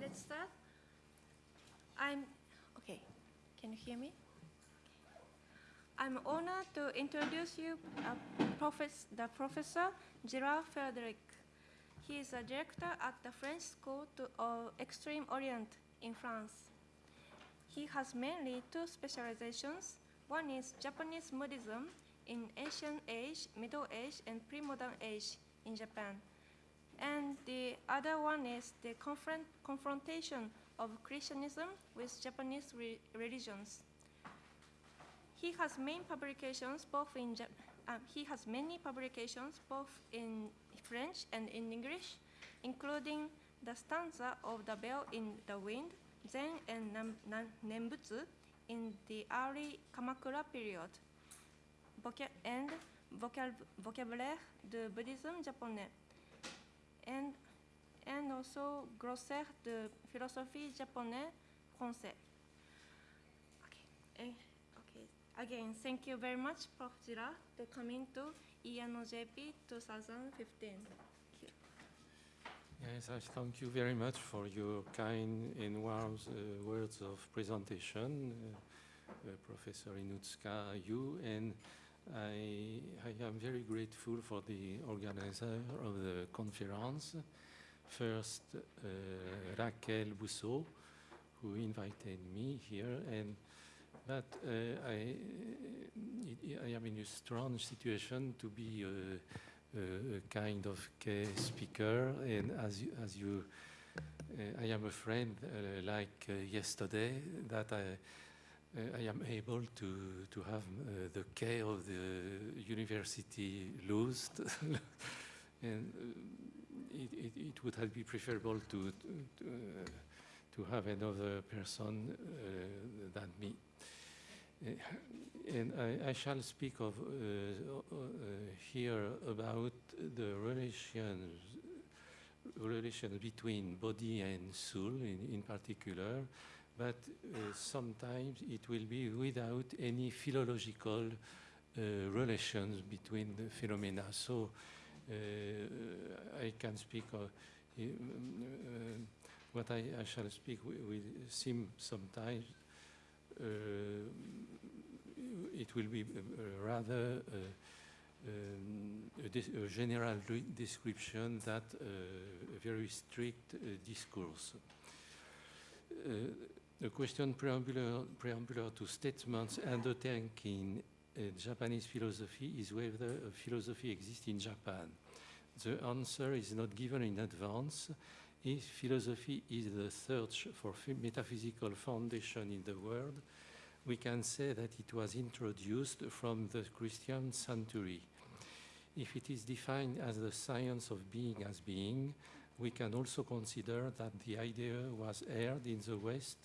let's start. I'm, okay, can you hear me? I'm honored to introduce you uh, profess, the Professor Gerard Frederic. He is a director at the French School to, of Extreme Orient in France. He has mainly two specializations. One is Japanese Buddhism in ancient age, middle age, and pre-modern age in Japan. And the other one is the confront confrontation of Christianism with Japanese re religions. He has main publications both in Jap uh, he has many publications both in French and in English, including the stanza of the bell in the wind, Zen and Nembutsu in the early Kamakura period, and vocab vocabulaire de Buddhism japonais, and, and also glossaire de philosophie japonais français. Okay. okay. Again, thank you very much, Prof. Jira, to coming to ENOJP 2015. Yes, I thank you very much for your kind and warm uh, words of presentation, uh, uh, Professor Inutsuka, you, and I, I, am very grateful for the organizer of the conference. First, uh, Raquel Bouso, who invited me here, and but uh, I, I, am in a strange situation to be a, a, kind of speaker, and as you, as you uh, I am a friend uh, like yesterday that I uh, I am able to, to have uh, the care of the university loosed. and uh, it, it, it, would have been preferable to, to, to have another person than me. and I, I, shall speak of here about the relations relation between body and soul in, in particular, but uh, sometimes it will be without any philological uh, relations between the phenomena. So uh, I can speak what I, I, shall speak will seem sometimes uh, it will be uh, rather uh, um, a, a, general description that a very strict discourse. A question preambular, preambular to statements undertaking uh, Japanese philosophy is whether a philosophy exists in Japan. The answer is not given in advance. If philosophy is the search for metaphysical foundation in the world, we can say that it was introduced from the Christian century. If it is defined as the science of being as being, we can also consider that the idea was aired in the West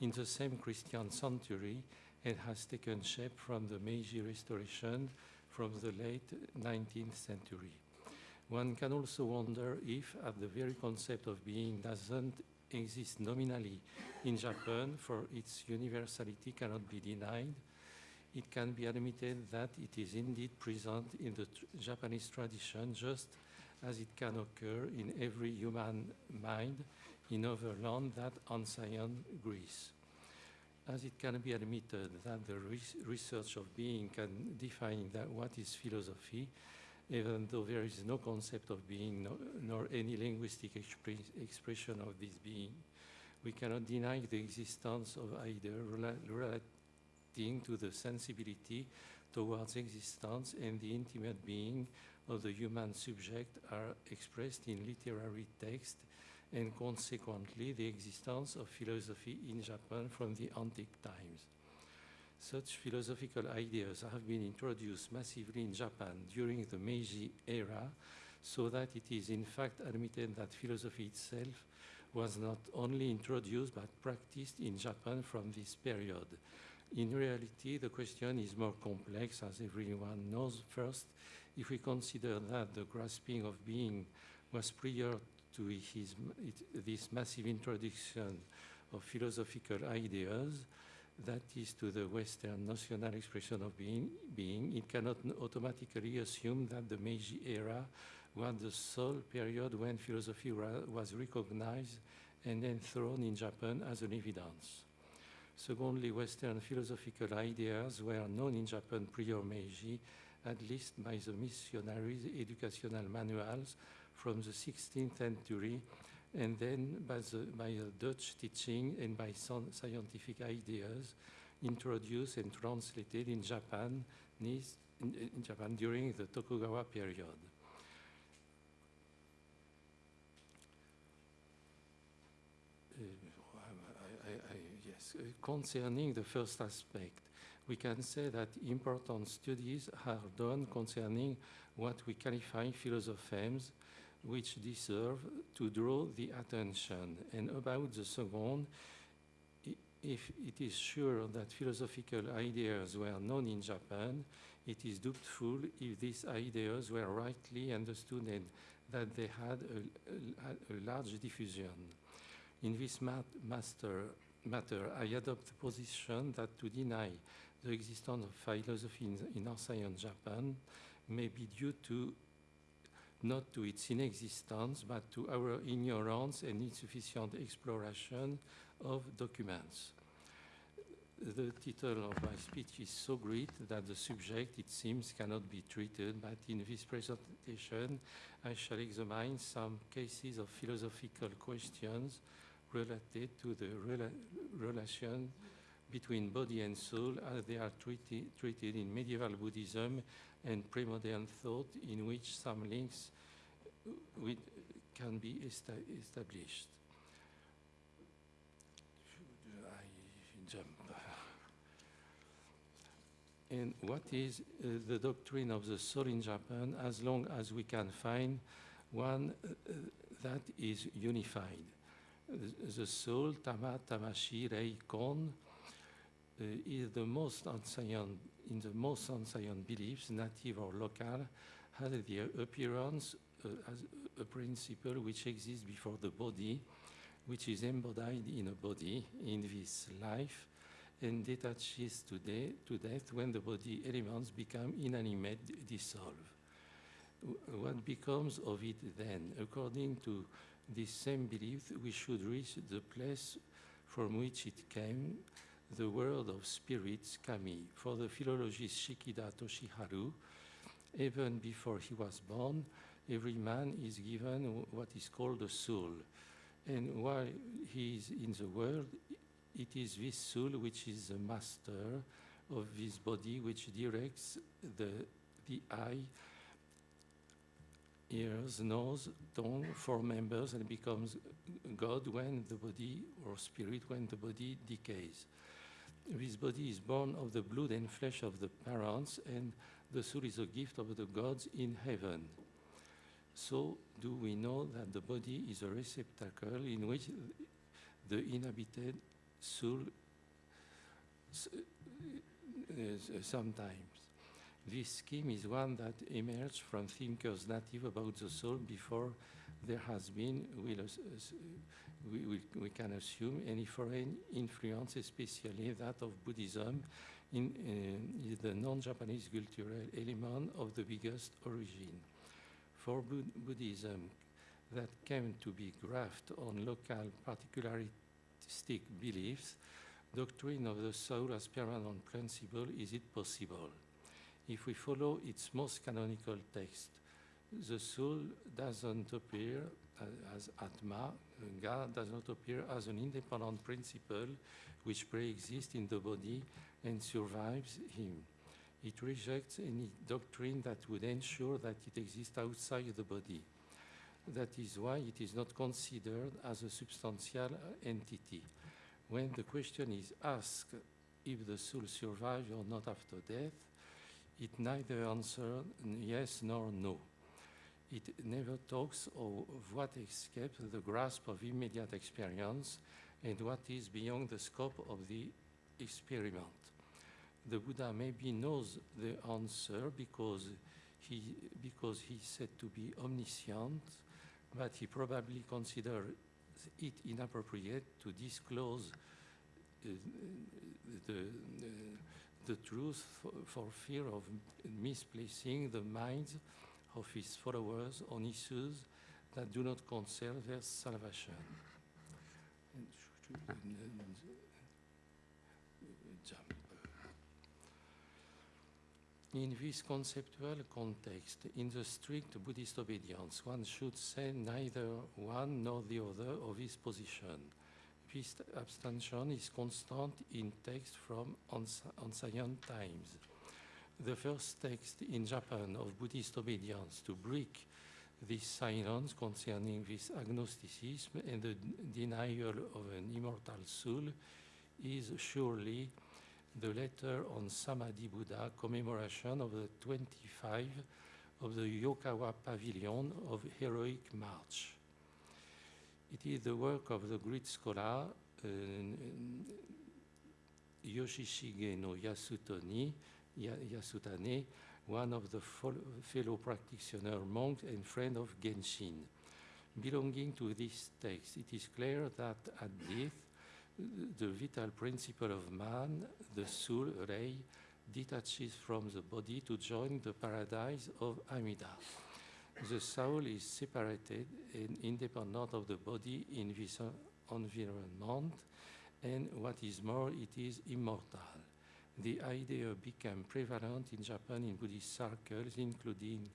in the same Christian century and has taken shape from the Meiji Restoration from the late 19th century. One can also wonder if, at the very concept of being doesn't exist nominally in Japan, for its universality cannot be denied, it can be admitted that it is indeed present in the tr Japanese tradition just as it can occur in every human mind in other land than ancient Greece. As it can be admitted that the research of being can define that what is philosophy, even though there is no concept of being no, nor any linguistic expre expression of this being, we cannot deny the existence of either relating to the sensibility towards existence and the intimate being of the human subject are expressed in literary text and consequently the existence of philosophy in Japan from the antique times. Such philosophical ideas have been introduced massively in Japan during the Meiji era, so that it is in fact admitted that philosophy itself was not only introduced but practiced in Japan from this period. In reality, the question is more complex, as everyone knows. First, if we consider that the grasping of being was prior to his, it, this massive introduction of philosophical ideas, that is to the Western national expression of being, being, it cannot automatically assume that the Meiji era was the sole period when philosophy was recognized and then thrown in Japan as an evidence. Secondly, Western philosophical ideas were known in Japan prior Meiji, at least by the missionaries' educational manuals from the 16th century, and then by, the, by the Dutch teaching and by some scientific ideas introduced and translated in Japan, in, in Japan during the Tokugawa period. Uh, I- I- yes, uh, concerning the first aspect, we can say that important studies are done concerning what we qualify philosophemes, which deserve to draw the attention. And about the second, if it is sure that philosophical ideas were known in Japan, it is doubtful if these ideas were rightly understood and that they had a, a- a large diffusion. In this mat- master, matter, I adopt the position that to deny the existence of philosophy in, in Ancient Japan may be due to not to its inexistence, but to our ignorance and insufficient exploration of documents. The title of my speech is so great that the subject, it seems, cannot be treated, but in this presentation, I shall examine some cases of philosophical questions related to the rela- relation between body and soul as they are treated, treated in medieval Buddhism and pre-modern thought in which some links with, can be esta- established. I jump? And what is uh, the doctrine of the soul in Japan as long as we can find one uh, uh, that is unified? The- The soul, Tama, Tamashi, Rei, Kon, uh, is the most ancient, in the most ancient beliefs, native or local, has the appearance as a principle which exists before the body, which is embodied in a body in this life, and detaches to, de- to death when the body elements become inanimate, dissolve. What becomes of it then? According to this same belief, we should reach the place from which it came, the world of spirits, Kami. For the philologist Shikida Toshiharu, even before he was born, every man is given what is called a soul. And while he is in the world, it is this soul which is the master of this body, which directs the, the eye, ears, nose, tongue, four members, and becomes God when the body, or spirit when the body decays. This body is born of the blood and flesh of the parents, and the soul is a gift of the gods in heaven. So, do we know that the body is a receptacle in which the inhabited soul is, uh, sometimes? This scheme is one that emerged from thinkers native about the soul before there has been, we'll, we, we, we can assume, any foreign influence, especially that of Buddhism, in, uh, is the non-Japanese cultural element of the biggest origin. For Bud- Buddhism, that came to be grafted on local particularistic beliefs, doctrine of the soul as permanent principle, is it possible? If we follow its most canonical text, the soul doesn't appear as Atma, God does not appear as an independent principle which pre-exists in the body and survives him. It rejects any doctrine that would ensure that it exists outside the body. That is why it is not considered as a substantial entity. When the question is asked if the soul survives or not after death, it neither answers yes nor no. It never talks of what escapes the grasp of immediate experience and what is beyond the scope of the experiment. The Buddha maybe knows the answer because he, because he's said to be omniscient, but he probably considers it inappropriate to disclose uh, the, the, the truth for, for fear of misplacing the minds of his followers on issues that do not concern their salvation. And sh- sh- and- and- jump. In this conceptual context, in the strict Buddhist obedience, one should say neither one nor the other of his position. This abstention is constant in texts from ancient times. The first text in Japan of Buddhist obedience to break this silence concerning this agnosticism and the denial of an immortal soul is surely the letter on Samadhi Buddha commemoration of the 25 of the Yokawa Pavilion of Heroic March. It is the work of the great scholar uh, Yoshishige no Yasutani, Yasutane, one of the fellow practitioner monks and friend of Genshin. Belonging to this text, it is clear that at death, the vital principle of man, the soul ray, detaches from the body to join the paradise of Amida. The soul is separated and independent of the body in this environment, and what is more, it is immortal. The idea became prevalent in Japan in Buddhist circles, including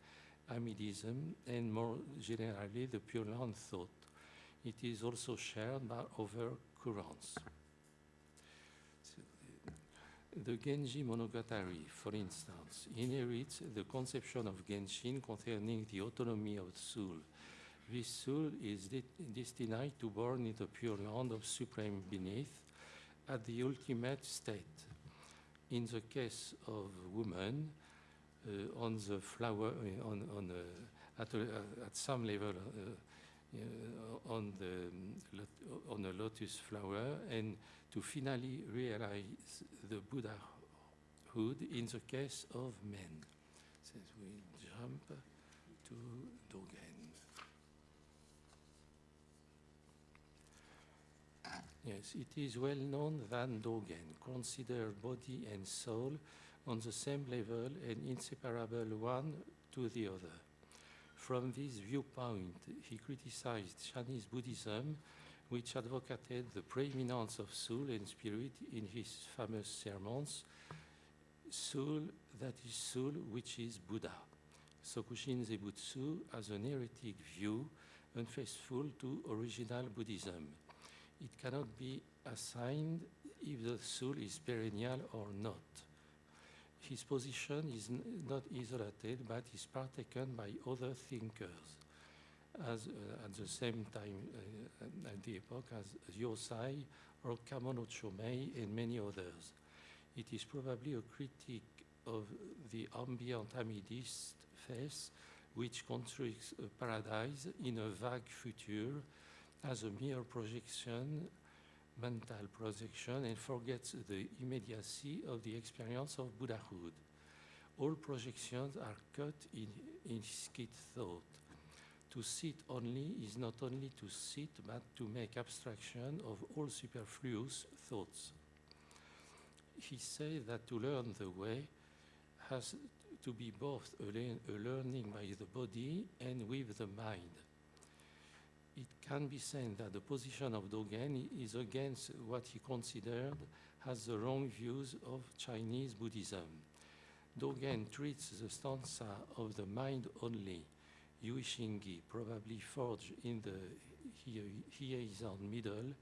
Amidism and more generally the Pure Land thought. It is also shared by other So, the Genji Monogatari, for instance, inherits the conception of Genshin concerning the autonomy of soul. This soul is de- destined to born in the pure land of supreme beneath at the ultimate state. In the case of woman, uh, on the flower, uh, on, on uh, at, a, at some level, uh, uh, Uh, on the on a lotus flower, and to finally realize the Buddhahood in the case of men. So we jump to Dogen. Yes, it is well known that Dogen considered body and soul on the same level and inseparable one to the other. From this viewpoint, he criticized Chinese Buddhism, which advocated the preeminence of soul and spirit in his famous sermons, Soul that is soul, which is Buddha. Sokushin Zebutsu has an heretic view, unfaithful to original Buddhism. It cannot be assigned if the soul is perennial or not. His position is not isolated, but is partaken by other thinkers, as uh, at the same time uh, at the epoch as Yosai or Kamono Chomei and many others. It is probably a critique of the ambient Amidist faith, which constructs a paradise in a vague future as a mere projection mental projection and forgets the immediacy of the experience of Buddhahood. All projections are cut in, in skid thought. To sit only is not only to sit, but to make abstraction of all superfluous thoughts. He says that to learn the way has to be both a learning by the body and with the mind it can be said that the position of Dogen is against what he considered as the wrong views of Chinese Buddhism. Dogen treats the stanza of the mind only, Yuishingi, probably forged in the Heian middle,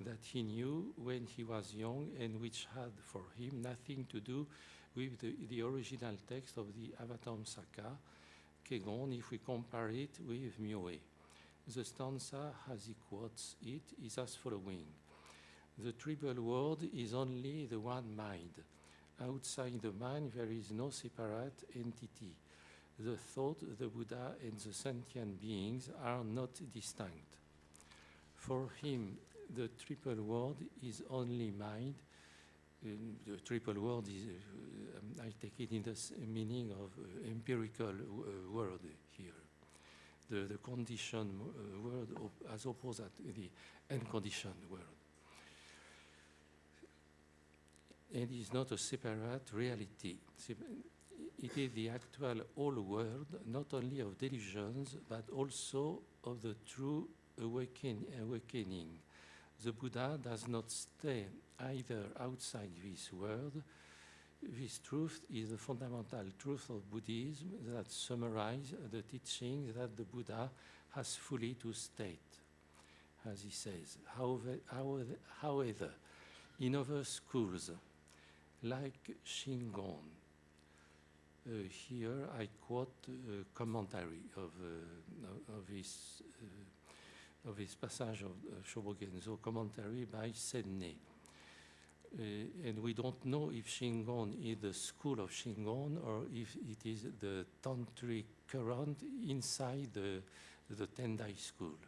that he knew when he was young and which had for him nothing to do with the, the original text of the Avatamsaka, Kegon, if we compare it with Myoe. The stanza, as he quotes it, is as following The triple world is only the one mind. Outside the mind, there is no separate entity. The thought, the Buddha, and the sentient beings are not distinct. For him, the triple world is only mind. Um, the triple world is, uh, um, I take it in the meaning of uh, empirical uh, world here the, the conditioned uh, world as opposed to the unconditioned world. It is not a separate reality. It is the actual whole world, not only of delusions, but also of the true awaken, awakening. The Buddha does not stay either outside this world. This truth is the fundamental truth of Buddhism that summarizes the teachings that the Buddha has fully to state, as he says. However, in other schools, like Shingon, uh, here I quote a commentary of, uh, of, this, uh, of this passage of Shobogenzo, commentary by Senne. Uh, and we don't know if Shingon is the school of Shingon or if it is the tantric current inside the, the Tendai school.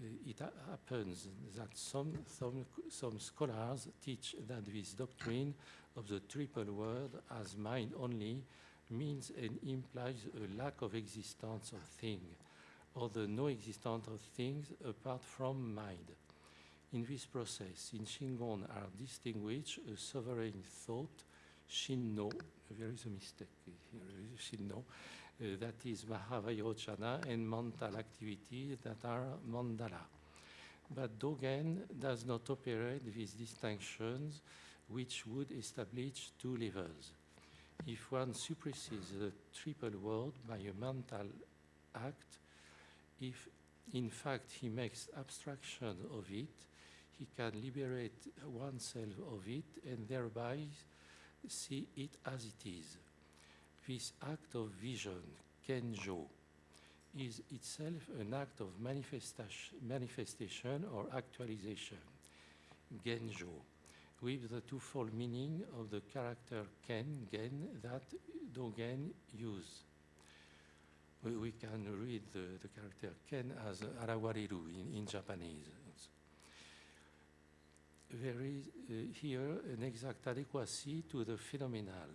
Uh, it happens that some, some, some scholars teach that this doctrine of the triple word as mind only means and implies a lack of existence of thing, or the no existence of things apart from mind. In this process, in Shingon are distinguished a sovereign thought, Shinno, there is a mistake here, Shinno, uh, that is Mahavairochana, and mental activity that are Mandala. But Dogen does not operate these distinctions which would establish two levels. If one suppresses the triple word by a mental act, if in fact he makes abstraction of it, he can liberate oneself of it and thereby see it as it is. This act of vision, Kenjo, is itself an act of manifestation, or actualization, Genjo with the twofold meaning of the character ken, gen, that Dogen use. We, we can read the, the character ken as arawariru in, in Japanese. There is uh, here an exact adequacy to the phenomenal.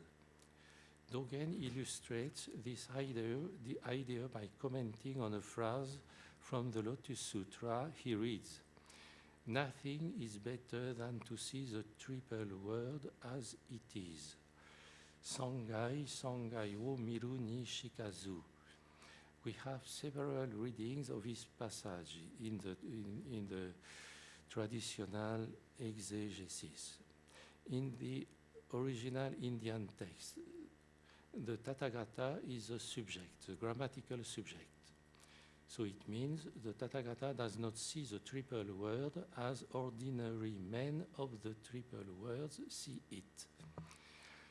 Dogen illustrates this idea, the idea by commenting on a phrase from the Lotus Sutra he reads, Nothing is better than to see the triple word as it is. Sangai, Sangai wo miru ni shikazu. We have several readings of this passage in the, in, in the traditional exegesis. In the original Indian text, the Tathagata is a subject, the grammatical subject. So it means the Tathagata does not see the triple word as ordinary men of the triple words see it.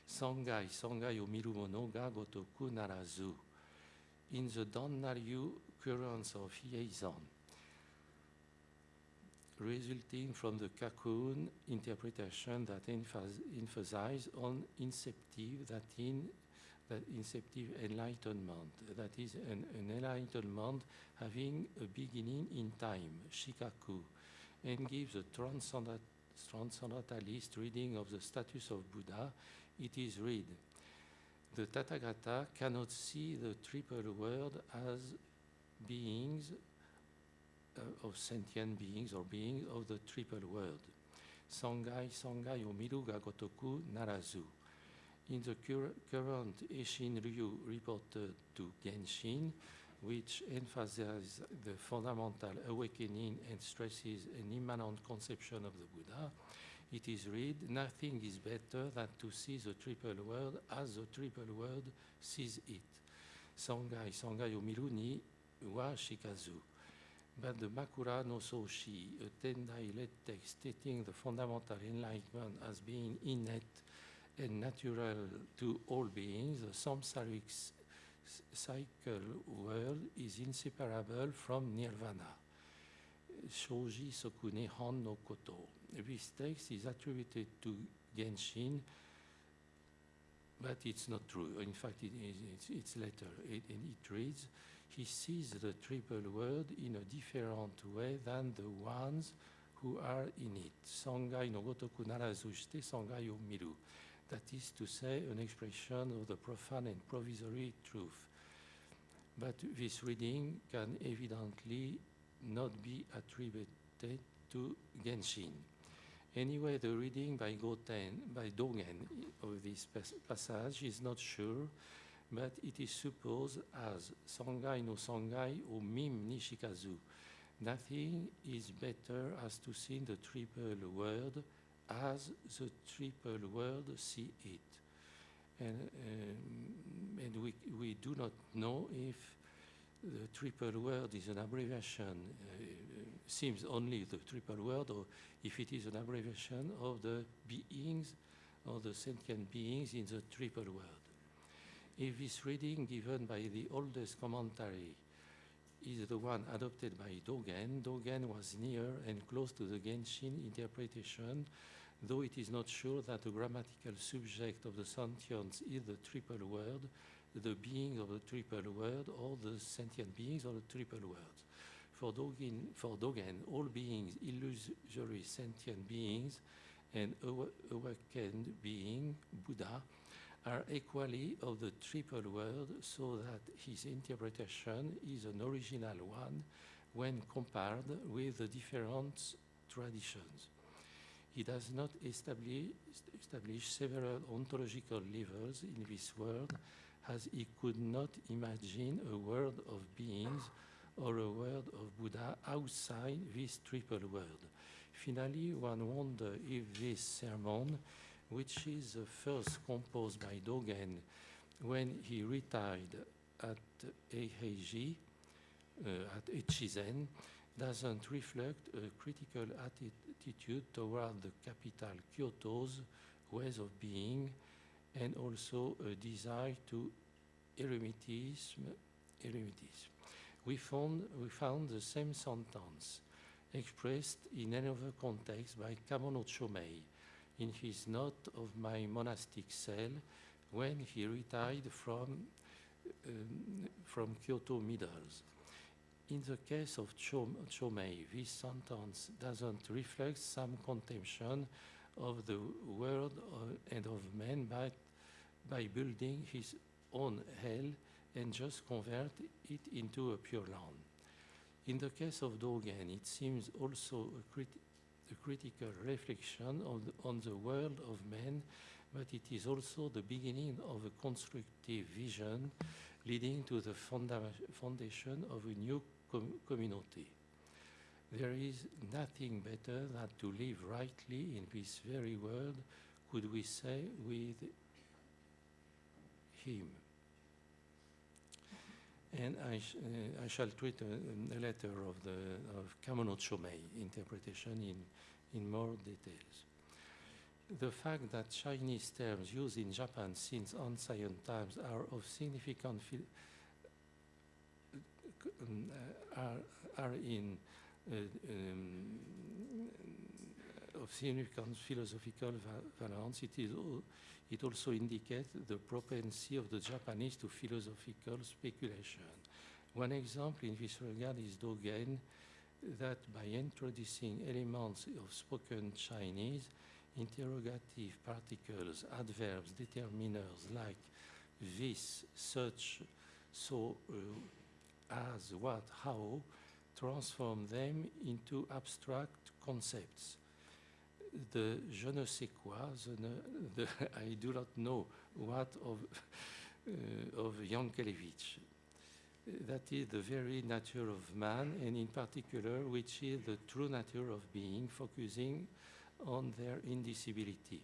Sangai, Sangai o mirumono ga gotoku narazu. In the Dannaryu currents of Yeizan, resulting from the Kakuun interpretation that emphasizes on inceptive, that in that inceptive enlightenment, that is an, an, enlightenment having a beginning in time, shikaku, and gives a transcendent, transcendentalist reading of the status of Buddha, it is read. The Tathagata cannot see the triple world as beings uh, of sentient beings or beings of the triple world. Sangai, Sangai, Omiru, Gagotoku, Narazu. In the cur current Eshin Ryu reported to Genshin, which emphasizes the fundamental awakening and stresses an immanent conception of the Buddha, it is read, nothing is better than to see the triple world as the triple world sees it. Sangai, Sangai Omiru ni wa shikazu. But the Makura no Soshi, a uh, Tendai led text stating the fundamental enlightenment as being innate and natural to all beings, the samsaric cycle world is inseparable from nirvana. Shoji Soku Nehan no Koto. This text is attributed to Genshin, but it's not true. In fact, it is, it's, it's later. It, and it reads, he sees the triple word in a different way than the ones who are in it. Sangai no gotoku narazu shite sangai o miru that is to say, an expression of the profane and provisory truth. But this reading can evidently not be attributed to Genshin. Anyway, the reading by, Goten, by Dogen of this passage is not sure, but it is supposed as Sangai no Sangai o Mim Nishikazu. Nothing is better as to see the triple word as the triple word see it. And, um, and we, we do not know if the triple word is an abbreviation, uh, seems only the triple word, or if it is an abbreviation of the beings or the sentient beings in the triple word. If this reading given by the oldest commentary is the one adopted by Dogen, Dogen was near and close to the Genshin interpretation, though it is not sure that the grammatical subject of the sentience is the triple word, the being of the triple word, or the sentient beings of the triple words. For Dogen, for Dogen all beings, illusory sentient beings, and awakened being, Buddha, are equally of the triple word, so that his interpretation is an original one when compared with the different traditions. He does not establish, establish several ontological levels in this world, as he could not imagine a world of beings or a world of Buddha outside this triple world. Finally, one wonders if this sermon which is the first composed by Dogen when he retired at Eiheiji, uh, at Echizen, doesn't reflect a critical attitude toward the capital Kyoto's ways of being and also a desire to eremitism. eremitism. We, found, we found the same sentence expressed in another context by Kamono Chomei in his note of my monastic cell when he retired from, um, from Kyoto Middles. In the case of Chom Chomei, this sentence doesn't reflect some contemplation of the world and of man, but by building his own hell and just convert it into a pure land. In the case of Dogen, it seems also a, crit a critical reflection on the, on the world of man, but it is also the beginning of a constructive vision leading to the foundation of a new com community. There is nothing better than to live rightly in this very world, could we say, with him. And I, sh uh, I shall treat a, a, letter of the of interpretation in, in more details. The fact that Chinese terms used in Japan since ancient times are of significant um, are, are in uh, um, of significant philosophical valence. It is it also indicates the propensity of the Japanese to philosophical speculation. One example in this regard is Dogen, that by introducing elements of spoken Chinese, interrogative particles, adverbs, determiners like this, such, so, uh, as, what, how, transform them into abstract concepts the je ne sais quoi, ne, the, I do not know what of, uh, of Jankélévitch. That is the very nature of man, and in particular, which is the true nature of being, focusing on their indicibility.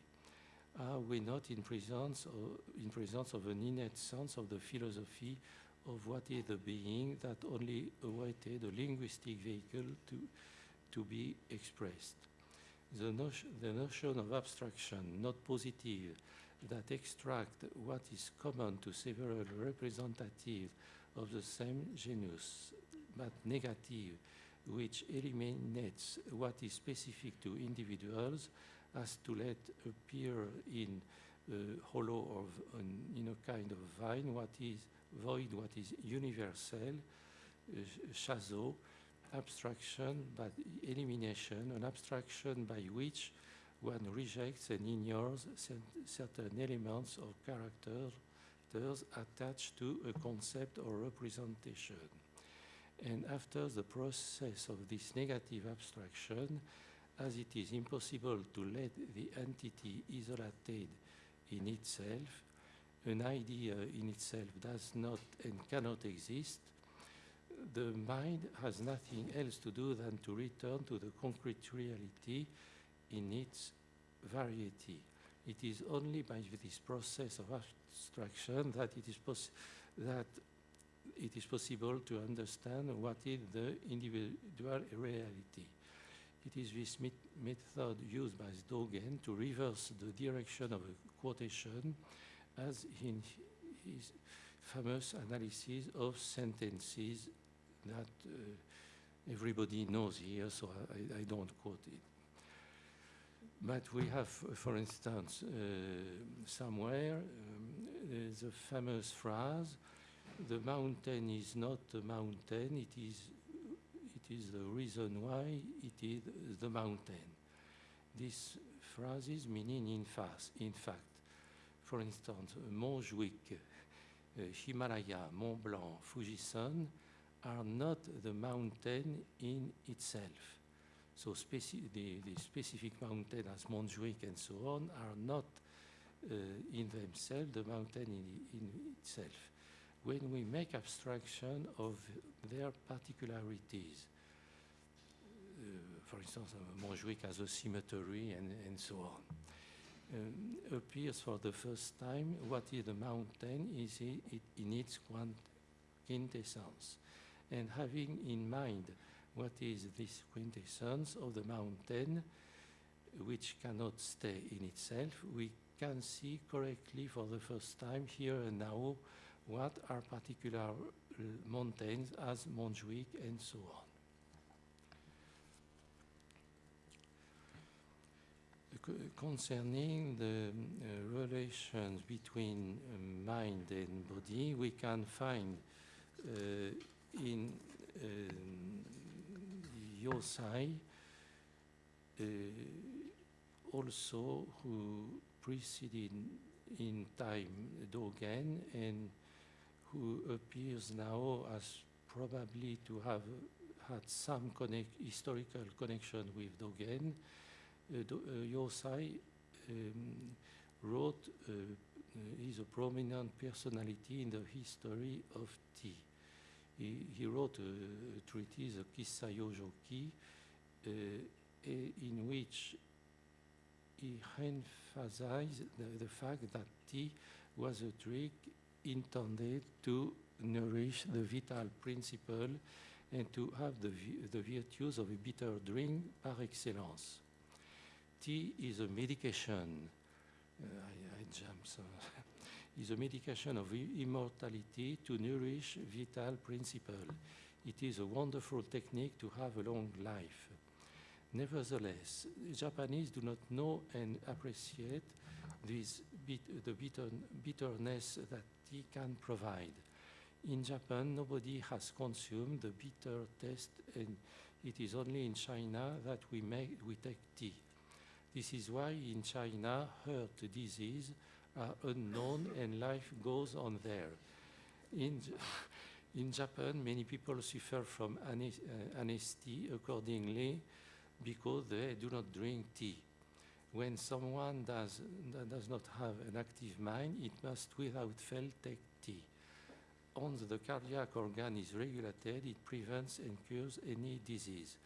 Are we not in presence, of, in presence of an innate sense of the philosophy of what is the being that only awaited a linguistic vehicle to, to be expressed? The, notion, the notion of abstraction, not positive, that extract what is common to several representatives of the same genus, but negative, which eliminates what is specific to individuals as to let appear in uh, hollow or in a kind of vine what is void, what is universal, uh, chazo, abstraction by elimination, an abstraction by which one rejects and ignores certain elements or characters attached to a concept or representation. And after the process of this negative abstraction, as it is impossible to let the entity isolated in itself, an idea in itself does not and cannot exist, the mind has nothing else to do than to return to the concrete reality in its variety. It is only by this process of abstraction that it is, that it is possible to understand what is the individual reality. It is this met- method used by Dogen to reverse the direction of a quotation as in his famous analysis of sentences that uh, everybody knows here, so I, I don't quote it. But we have, for instance, uh, somewhere um, a famous phrase, the mountain is not a mountain, it is, it is the reason why it is the mountain. This phrase is meaning in, fast, in fact. For instance, Montjuic, uh, Himalaya, Mont Blanc, Fujisan are not the mountain in itself. So speci the, the specific mountain as Montjuic and so on are not uh, in themselves the mountain in, in itself. When we make abstraction of their particularities, uh, for instance, uh, Montjuic has a cemetery and, and so on, um, appears for the first time what is the mountain is it, it in its quintessence. And having in mind what is this quintessence of the mountain, which cannot stay in itself, we can see correctly for the first time here and now what are particular mountains as Montjuic and so on. Concerning the uh, relations between uh, mind and body, we can find uh, in um, Yosai uh, also who preceded in time Dogen and who appears now as probably to have had some connect, historical connection with Dogen. Uh, uh, Yosai um, wrote, uh, uh, is a prominent personality in the history of tea. He, he wrote a, treatise, a Kissa Yojoki, uh, eh, in which he emphasized the, the fact that tea was a trick intended to nourish the vital principle and to have the, the virtues of a bitter drink par excellence. Tea is a medication. Uh, I, I jump. is a medication of immortality to nourish vital principle. It is a wonderful technique to have a long life. Nevertheless, Japanese do not know and appreciate this bit, the bitter, bitterness that tea can provide. In Japan, nobody has consumed the bitter taste, and it is only in China that we, make, we take tea. This is why in China, heart disease are unknown and life goes on there. In, in Japan, many people suffer from uh, anesthesia accordingly because they do not drink tea. When someone does, does not have an active mind, it must without fail take tea. Once the cardiac organ is regulated, it prevents and cures any disease.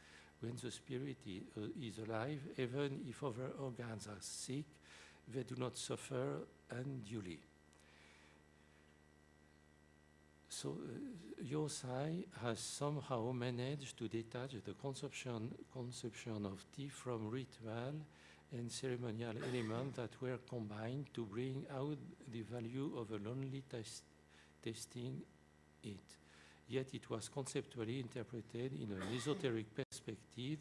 When the spirit uh, is alive, even if other organs are sick, they do not suffer unduly. So uh, Yosai has somehow managed to detach the conception, conception of tea from ritual and ceremonial elements that were combined to bring out the value of a lonely test, tasting it. Yet it was conceptually interpreted in an esoteric perspective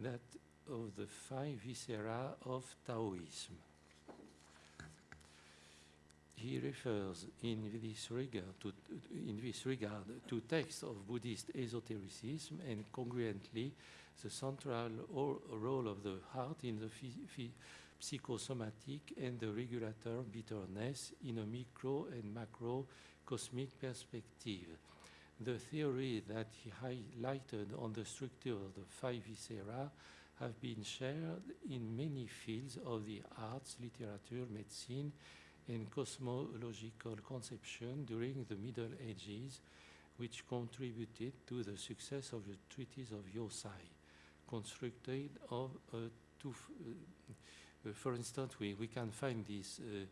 that of the five viscera of Taoism. He refers in this regard to, in this regard to texts of Buddhist esotericism and congruently the central role of the heart in the psychosomatic and the regulator bitterness in a micro and macro cosmic perspective. The theory that he highlighted on the structure of the five viscera have been shared in many fields of the arts, literature, medicine, and cosmological conception during the Middle Ages, which contributed to the success of the treatise of Yosai, constructed of uh, two, uh, uh, for instance, we, we can find this uh,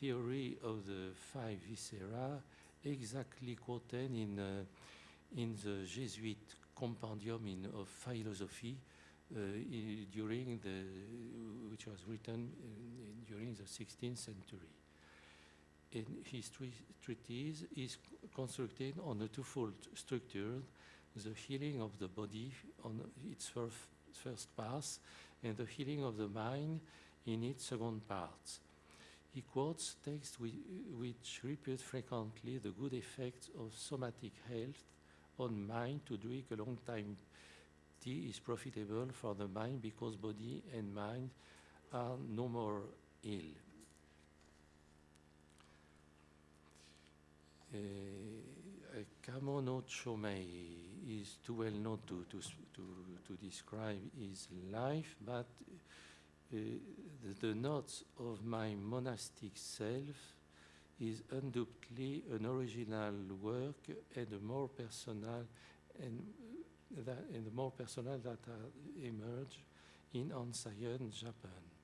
theory of the five viscera exactly quoted in, uh, in the Jesuit compendium in, of philosophy uh, during the, which was written during the 16th century. And his tre- treatise is constructed on a twofold structure, the healing of the body on its first, first pass and the healing of the mind in its second part. He quotes texts which repeat frequently the good effects of somatic health on mind to drink a long time tea is profitable for the mind because body and mind are no more ill. Uh, Kamo no Chomei is too well known to, to, to, to describe his life, but uh, the, the notes of my monastic self is undoubtedly an original work and a more personal and, that, and more personal that emerged in Ansayan, Japan.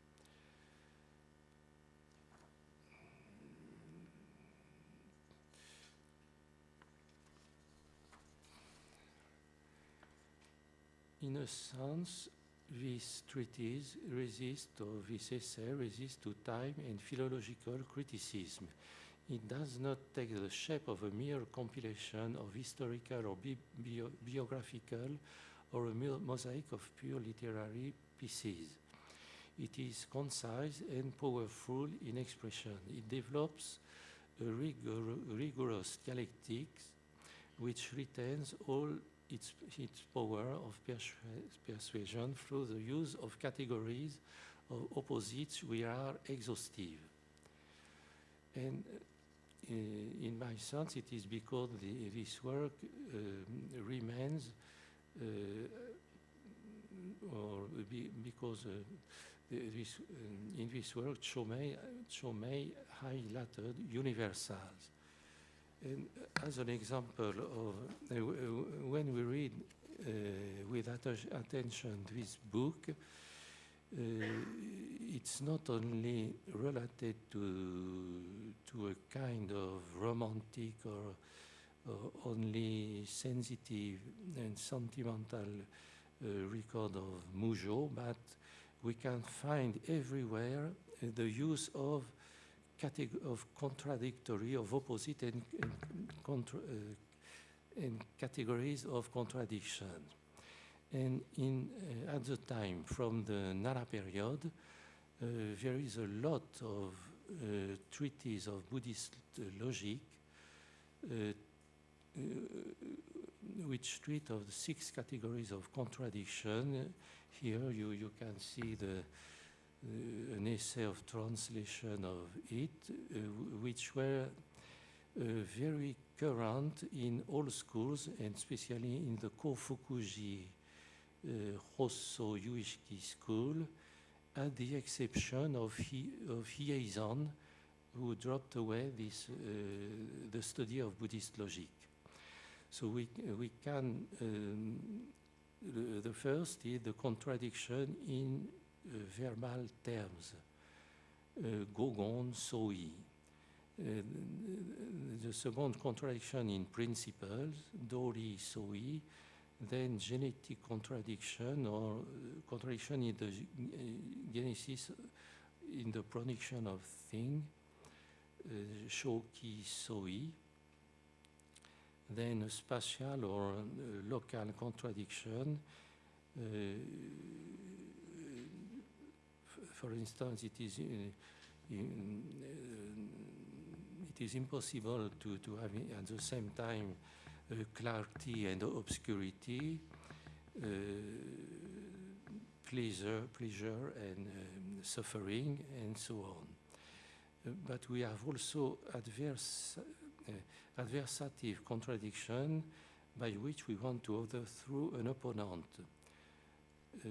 In a sense, this treatise resists, or this essay resists to time and philological criticism. It does not take the shape of a mere compilation of historical or bi- bio- biographical or a mosaic of pure literary pieces. It is concise and powerful in expression. It develops a rigor- rigorous dialectics which retains all its, its power of persuasion through the use of categories of opposites which are exhaustive. And uh, in my sense, it is because the, this work um, remains, uh, or be, because uh, this, um, in this work, Chomei, Chomei highlighted universals. As an example of uh, w- when we read uh, with atten- attention this book, uh, it's not only related to to a kind of romantic or, or only sensitive and sentimental uh, record of Mougeot, but we can find everywhere uh, the use of of contradictory, of opposite and, and, and categories of contradiction. And in, uh, at the time, from the Nara period, uh, there is a lot of uh, treatises of Buddhist logic uh, uh, which treat of the six categories of contradiction. Here you, you can see the, an essay of translation of it, uh, which were uh, very current in all schools and especially in the Kofukuji uh, Hosso Yuishiki school, at the exception of, Hi, of who dropped away this, uh, the study of Buddhist logic. So we, we can, um, the, first is the contradiction in uh, verbal terms, uh, gogon, soi. Uh, the second contradiction in principles, dori, soi, then genetic contradiction or contradiction in the genesis in the production of thing, shoki, soi, then a spatial or uh, local contradiction. Uh, for instance, it is, uh, in, uh, it is impossible to, to have at the same time uh, clarity and obscurity, pleasure, pleasure and um, suffering, and so on. Uh, but we have also adverse, uh, adversative contradiction by which we want to overthrow an opponent. Uh,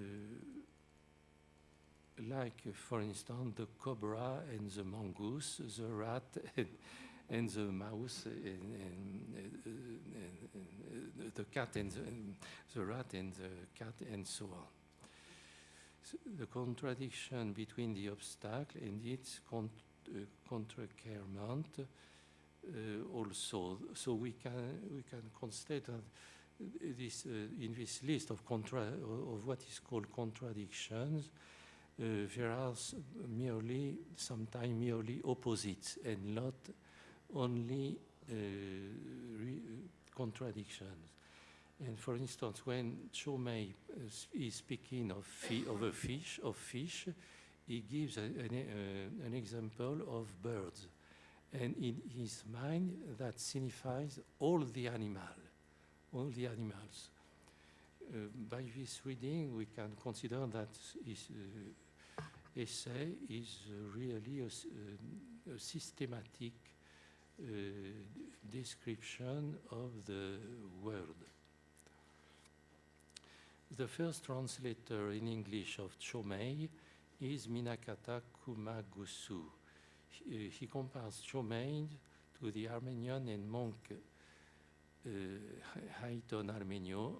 like, for instance, the cobra and the mongoose, the rat and, and the mouse, and, and, the cat and the, the rat and the cat, and so on. The contradiction between the obstacle and its con- uh, uh, also. So we can we can constate that this uh, in this list of contra of what is called contradictions, there are merely sometimes merely opposites and not only re- contradictions. And for instance, when Chomei is speaking of, of a fish, of fish, he gives a- an, uh, an example of birds. And in his mind, that signifies all the animal, all the animals. Uh, by this reading, we can consider that his uh, essay is really a, a systematic uh, description of the world. The first translator in English of Chomei is Minakata Kumagusu. He, he compares Chomei to the Armenian and monk uh, Haïton Armenio,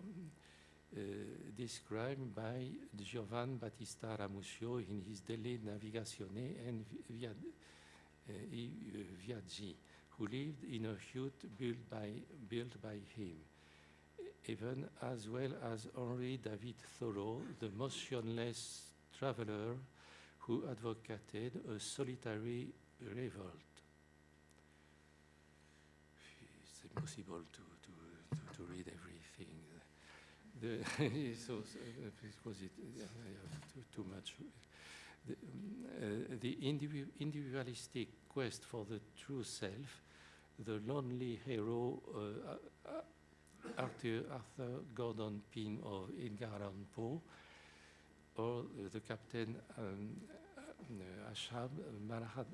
described by Giovan Battista Ramusio in his Delle Navigazione and Vi- Via, uh, uh, Viaggi, who lived in a hut built by, built by him even as well as Henri David Thoreau, the motionless traveler who advocated a solitary revolt. It's impossible to, to, to, to read everything. The uh, because it, uh, I have too, too much. The, uh, the individu- individualistic quest for the true self, the lonely hero uh, uh, Arthur, Arthur Gordon Pym of Edgar Allan Poe, or uh, the Captain um, uh, Ashab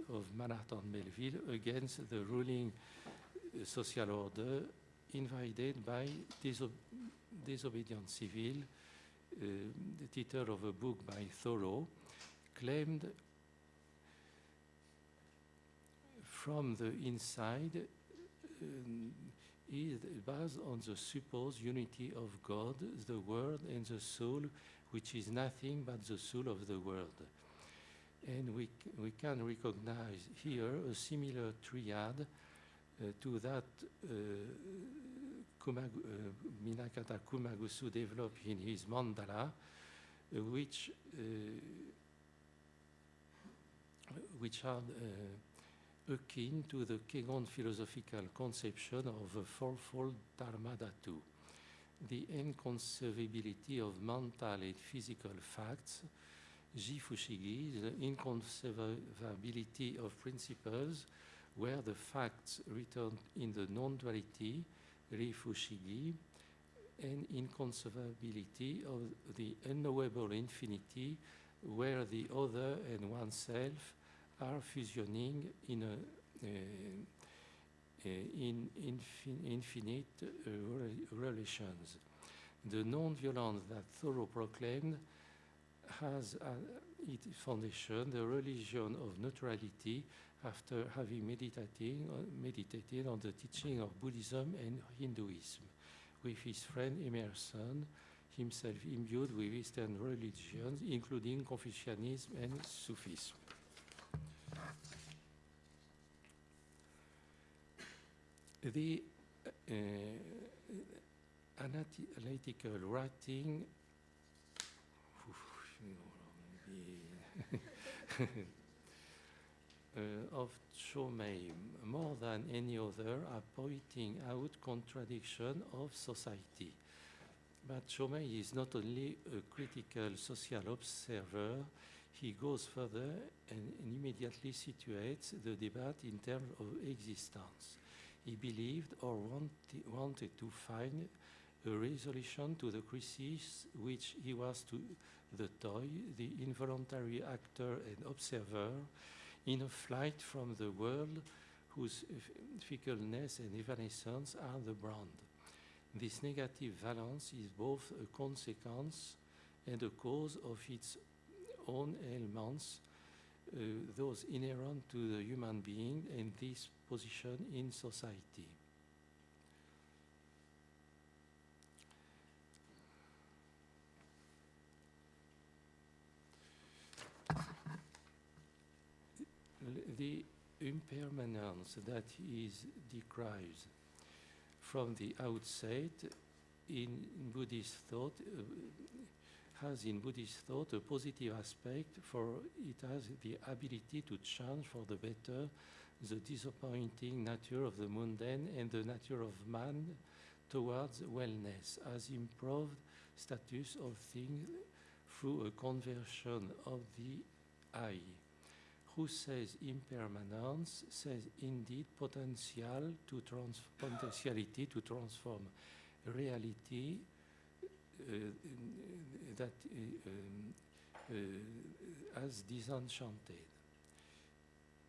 of Manhattan Melville against the ruling uh, social order invaded by disob- disobedient civil. Uh, the title of a book by Thoreau claimed from the inside um, is based on the supposed unity of God, the world, and the soul, which is nothing but the soul of the world. And we, we can recognize here a similar triad uh, to that uh, Kumagu, uh, Minakata Kumagusu developed in his mandala, uh, which, uh, which are akin to the Kegon philosophical conception of a fourfold dharma dhatu, the inconceivability of mental and physical facts, jifushigi, the inconceivability of principles, where the facts return in the non-duality, rifushigi, and inconceivability of the unknowable infinity, where the other and oneself are fusioning in a uh, in infin- infinite uh, relations. The non-violence that Thoreau proclaimed has uh, its foundation the religion of neutrality after having meditating, uh, meditated on the teaching of Buddhism and Hinduism with his friend Emerson, himself imbued with Eastern religions, including Confucianism and Sufism. The uh, analytical writing uh, of Chomei, more than any other, are pointing out contradiction of society. But Chomei is not only a critical social observer, he goes further and, immediately situates the debate in terms of existence. He believed or wanted to find a resolution to the crisis which he was to the toy, the involuntary actor and observer, in a flight from the world whose fickleness and evanescence are the brand. This negative valence is both a consequence and a cause of its own ailments, uh, those inherent to the human being and this position in society. The impermanence that is described from the outset in Buddhist thought uh, has in Buddhist thought a positive aspect for it has the ability to change for the better the disappointing nature of the mundane and the nature of man towards wellness as improved status of things through a conversion of the I. Who says impermanence says indeed potential to trans- potentiality to transform reality uh, that uh, um, uh, as disenchanted.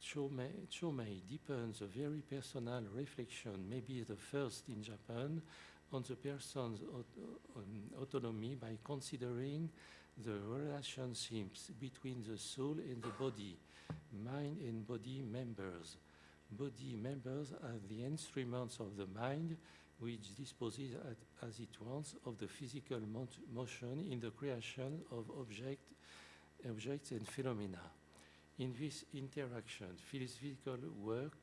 Chomei, deepens a very personal reflection, maybe the first in Japan, on the person's um, autonomy by considering the relationships between the soul and the body, mind and body members. Body members are the instruments of the mind which disposes at, as it wants of the physical motion in the creation of object, objects and phenomena. In this interaction, physical work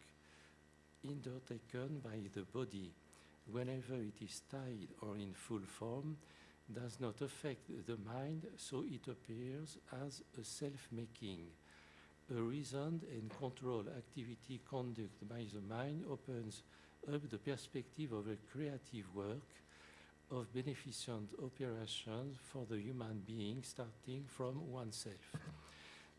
undertaken by the body, whenever it is tied or in full form, does not affect the mind, so it appears as a self-making. A reasoned and controlled activity conducted by the mind opens up the perspective of a creative work of beneficent operations for the human being starting from oneself.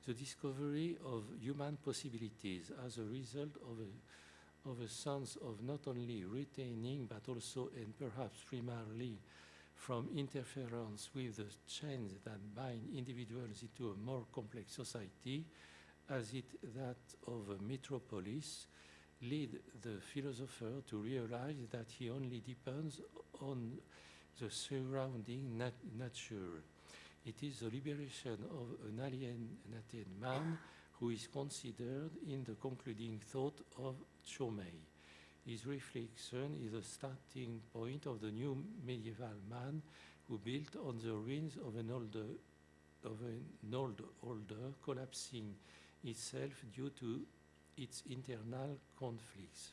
The discovery of human possibilities as a result of a, of a sense of not only retaining but also and perhaps primarily from interference with the chains that bind individuals into a more complex society, as it that of a metropolis, lead the philosopher to realize that he only depends on the surrounding nat- nature. It is the liberation of an alienated man who is considered in the concluding thought of Chomei. His reflection is the starting point of the new medieval man who built on the ruins of an older, of an old older collapsing itself due to its internal conflicts.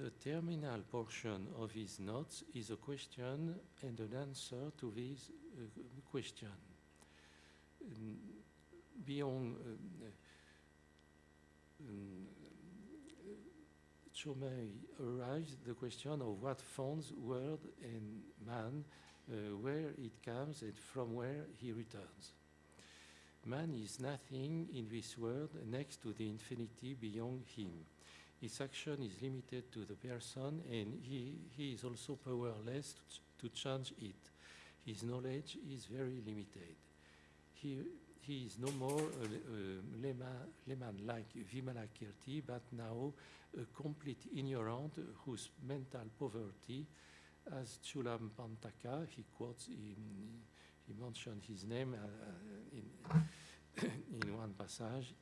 The terminal portion of his notes is a question and an answer to this uh, question. Beyond um, um, Chomei arrives the question of what founds world and man, uh, where it comes and from where he returns. Man is nothing in this world next to the infinity beyond him. His action is limited to the person and he, he is also powerless to, to change it. His knowledge is very limited. He, he is no more uh, a, a layman, uh, layman like Vimalakirti, but now a complete ignorant whose mental poverty, as Chulam Pantaka, he quotes, in, he mentioned his name uh, in, in one passage,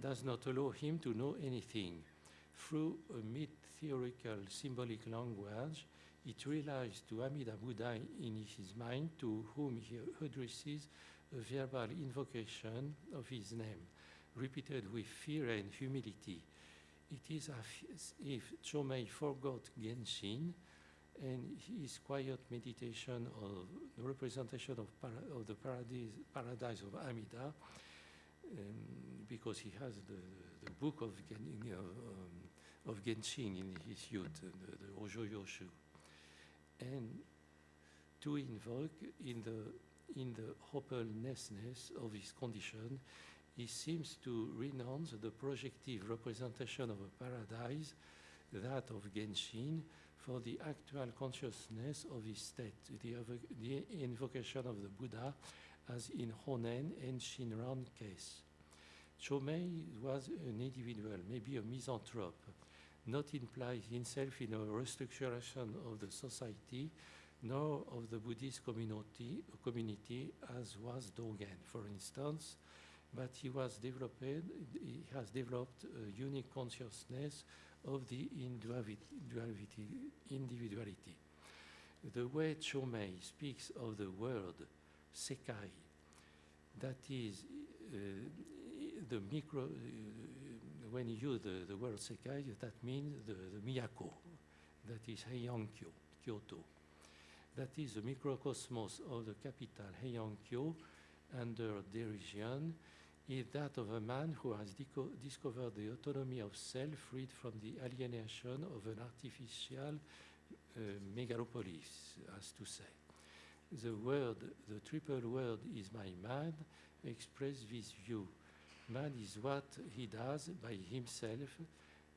does not allow him to know anything. Through a myth-theorical symbolic language, it relies to Amida Buddha in his mind, to whom he addresses a verbal invocation of his name, repeated with fear and humility. It is as if Chomei forgot Genshin and his quiet meditation of the representation of, para- of the paradise, paradise of Amida, um, because he has the, the book of, Gen, um, of Genshin in his youth, the, the Ojo Yoshu. And to invoke in the, in the hopelessness of his condition, he seems to renounce the projective representation of a paradise, that of Genshin, for the actual consciousness of his state, the, the invocation of the Buddha, as in Honen and Shinran case. Chomei was an individual, maybe a misanthrope, not implied himself in a restructuration of the society, nor of the Buddhist community, community as was Dogen, for instance, but he was developed, he has developed a unique consciousness of the individuality. The way Chomei speaks of the word sekai, that is uh, the micro, uh, when you use the, the word sekai, that means the, the miyako, that is Heian-kyo, Kyoto. That is the microcosmos of the capital Heian-kyo under derision is that of a man who has discovered the autonomy of self freed from the alienation of an artificial uh, megalopolis, as to say. The word, the triple word is my man, express this view. Man is what he does by himself,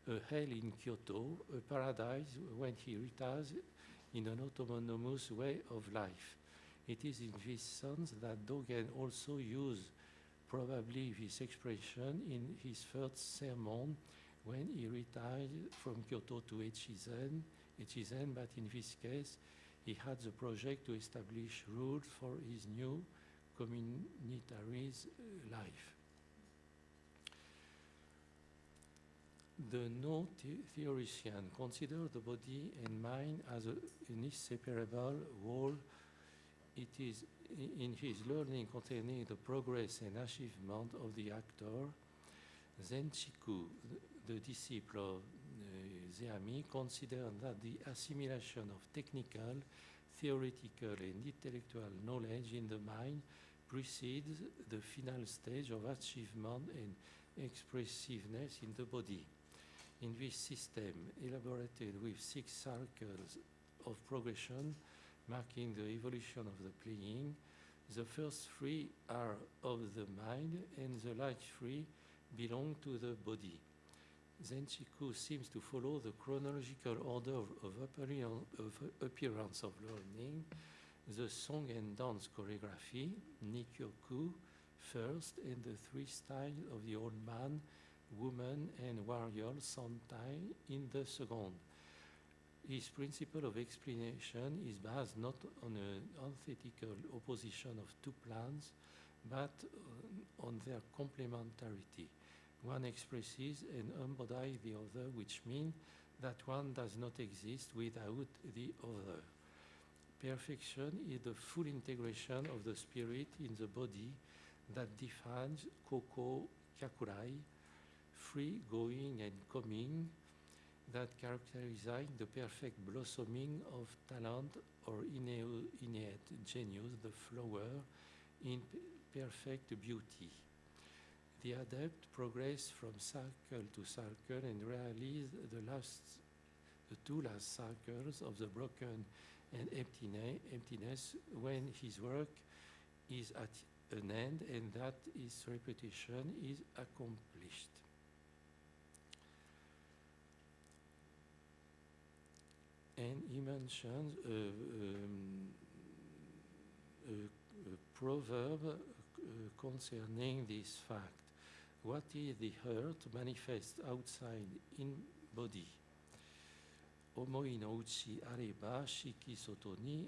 a hell in Kyoto, a paradise when he retires in an autonomous way of life. It is in this sense that Dogen also used probably this expression in his first sermon when he retired from Kyoto to Echizen, Echizen, but in this case, he had the project to establish rules for his new communitarist uh, life. The Noh theorician consider the body and mind as a, an inseparable whole. It is in his learning concerning the progress and achievement of the actor, Zenchiku, the disciple of uh, Zeami, considered that the assimilation of technical, theoretical, and intellectual knowledge in the mind precedes the final stage of achievement and expressiveness in the body. In this system, elaborated with six circles of progression, marking the evolution of the playing. The first three are of the mind, and the last three belong to the body. Zenchiku seems to follow the chronological order of, appearance of learning, the song and dance choreography, Nikyoku, first, and the three styles of the old man, woman, and warrior, Santai, in the second his principle of explanation is based not on an antithetical opposition of two plans, but on their complementarity. One expresses and embodies the other, which means that one does not exist without the other. Perfection is the full integration of the spirit in the body that defines Koko Kyakurai, free going and coming, that characterize the perfect blossoming of talent or innate genius, the flower, in perfect beauty. The adept progress from circle to circle and realize the last, the two last circles of the broken and emptiness when his work is at an end and that his repetition is accomplished. And he mentions a, um, a, a proverb uh, concerning this fact. What is the hurt manifest outside in body? Omoi no areba shiki soto ni.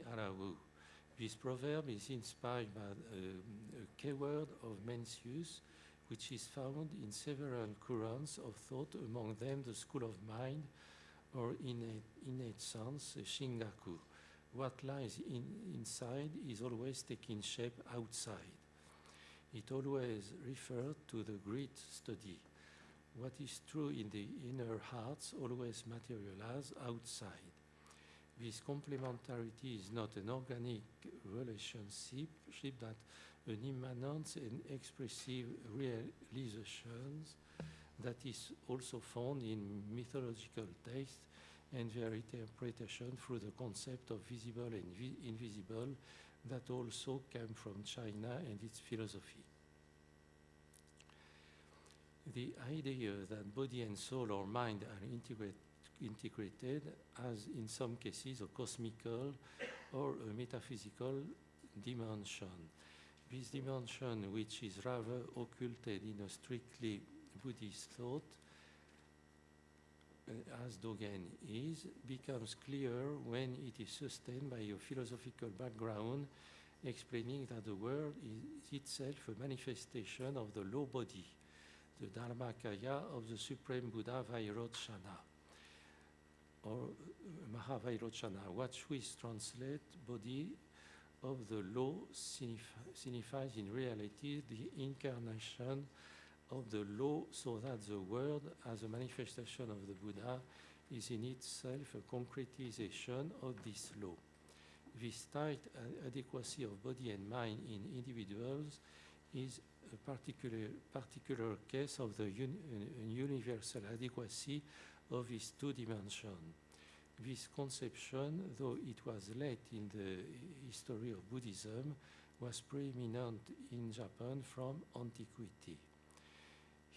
This proverb is inspired by uh, a keyword of Mencius, which is found in several currents of thought, among them the school of mind, or innate, innate sense, shingaku. What lies in, inside is always taking shape outside. It always refers to the great study. What is true in the inner hearts always materializes outside. This complementarity is not an organic relationship, that an immanent and expressive realizations that is also found in mythological texts and their interpretation through the concept of visible and vi invisible that also came from China and its philosophy. The idea that body and soul or mind are integrate, integrated has in some cases a cosmical or a metaphysical dimension. this dimension, which is rather occulted in a strictly Buddhist thought, uh, as Dogen is, becomes clear when it is sustained by a philosophical background explaining that the world is itself a manifestation of the law body, the Dharmakaya of the Supreme Buddha Vairochana, or uh, Mahavairochana, which we translate body of the law signifies in reality the incarnation of the law so that the world as a manifestation of the Buddha is in itself a concretization of this law. This tight uh, adequacy of body and mind in individuals is a particular, particular case of the un, universal adequacy of these two dimensions. This conception, though it was late in the history of Buddhism, was preeminent in Japan from antiquity.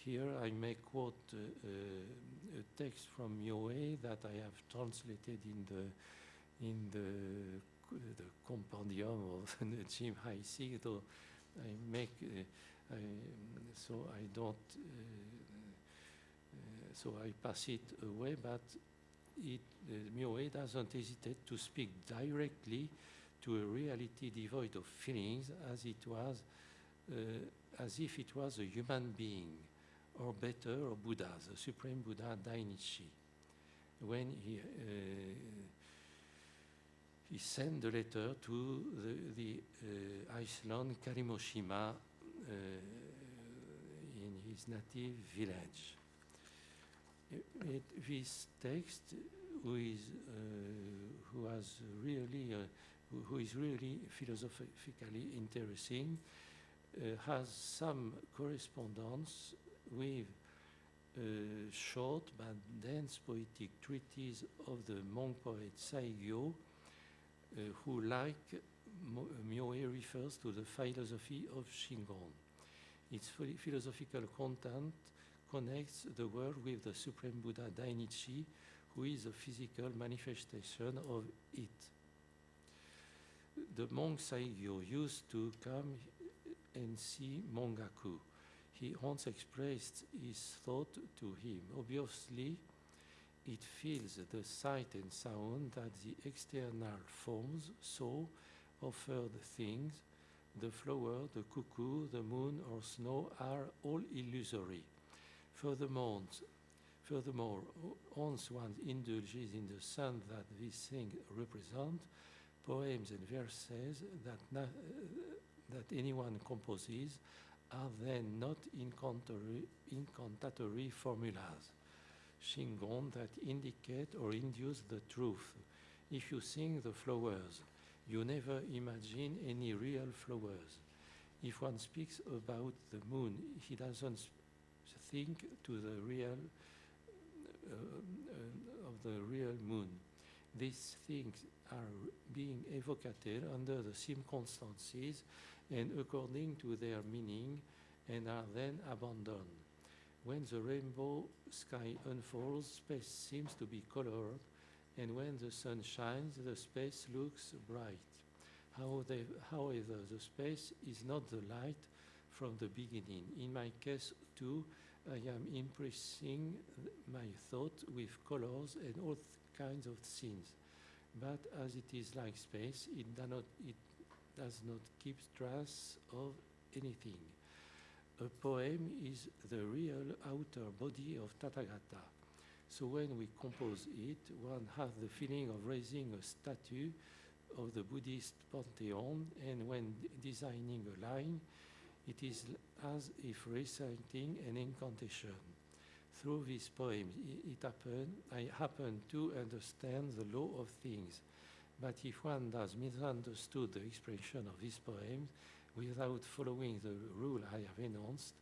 Here I may quote uh, uh, a text from Myoe that I have translated in the in the the compendium of the Jim Heisig, though I make uh, I, so I don't uh, so I pass it away, but it uh, Myoe doesn't hesitate to speak directly to a reality devoid of feelings as it was uh, as if it was a human being or better a Buddha, the Supreme Buddha Dainichi when he uh, he sent the letter to the, the uh, Iceland Karimoshima uh, in his native village. It, this text, who is uh, who has really uh, who, who is really philosophically interesting, uh, has some correspondence with a short but dense poetic treatise of the monk poet Saigyo, uh, who, like Myoe, refers to the philosophy of Shingon. Its philosophical content connects the world with the Supreme Buddha Dainichi, who is a physical manifestation of it. The monk Saigyo used to come and see Mongaku. He once expressed his thought to him. Obviously, it feels the sight and sound that the external forms so offered things, the flower, the cuckoo, the moon, or snow, are all illusory. Furthermore, furthermore, once one indulges in the sun that these things represent, poems and verses that, that anyone composes are then not incantatory, formulas. Shingon that indicate or induce the truth. If you sing the flowers, you never imagine any real flowers. If one speaks about the moon, he doesn't think to the real uh, uh, of the real moon. These things are being evocated under the circumstances and according to their meaning and are then abandoned. When the rainbow sky unfolds, space seems to be colored, and when the sun shines, the space looks bright. How they, however, the space is not the light from the beginning. In my case, too, I am impressing my thought with colors and all kinds of scenes. But as it is like space, it, not, it does not keep trace of anything. A poem is the real outer body of Tathagata. So when we compose it, one has the feeling of raising a statue of the Buddhist pantheon, and when designing a line, it is as if reciting an incantation. Through this poem, i- it happen, I happen to understand the law of things. But if one does misunderstood the expression of this poem without following the rule I have announced,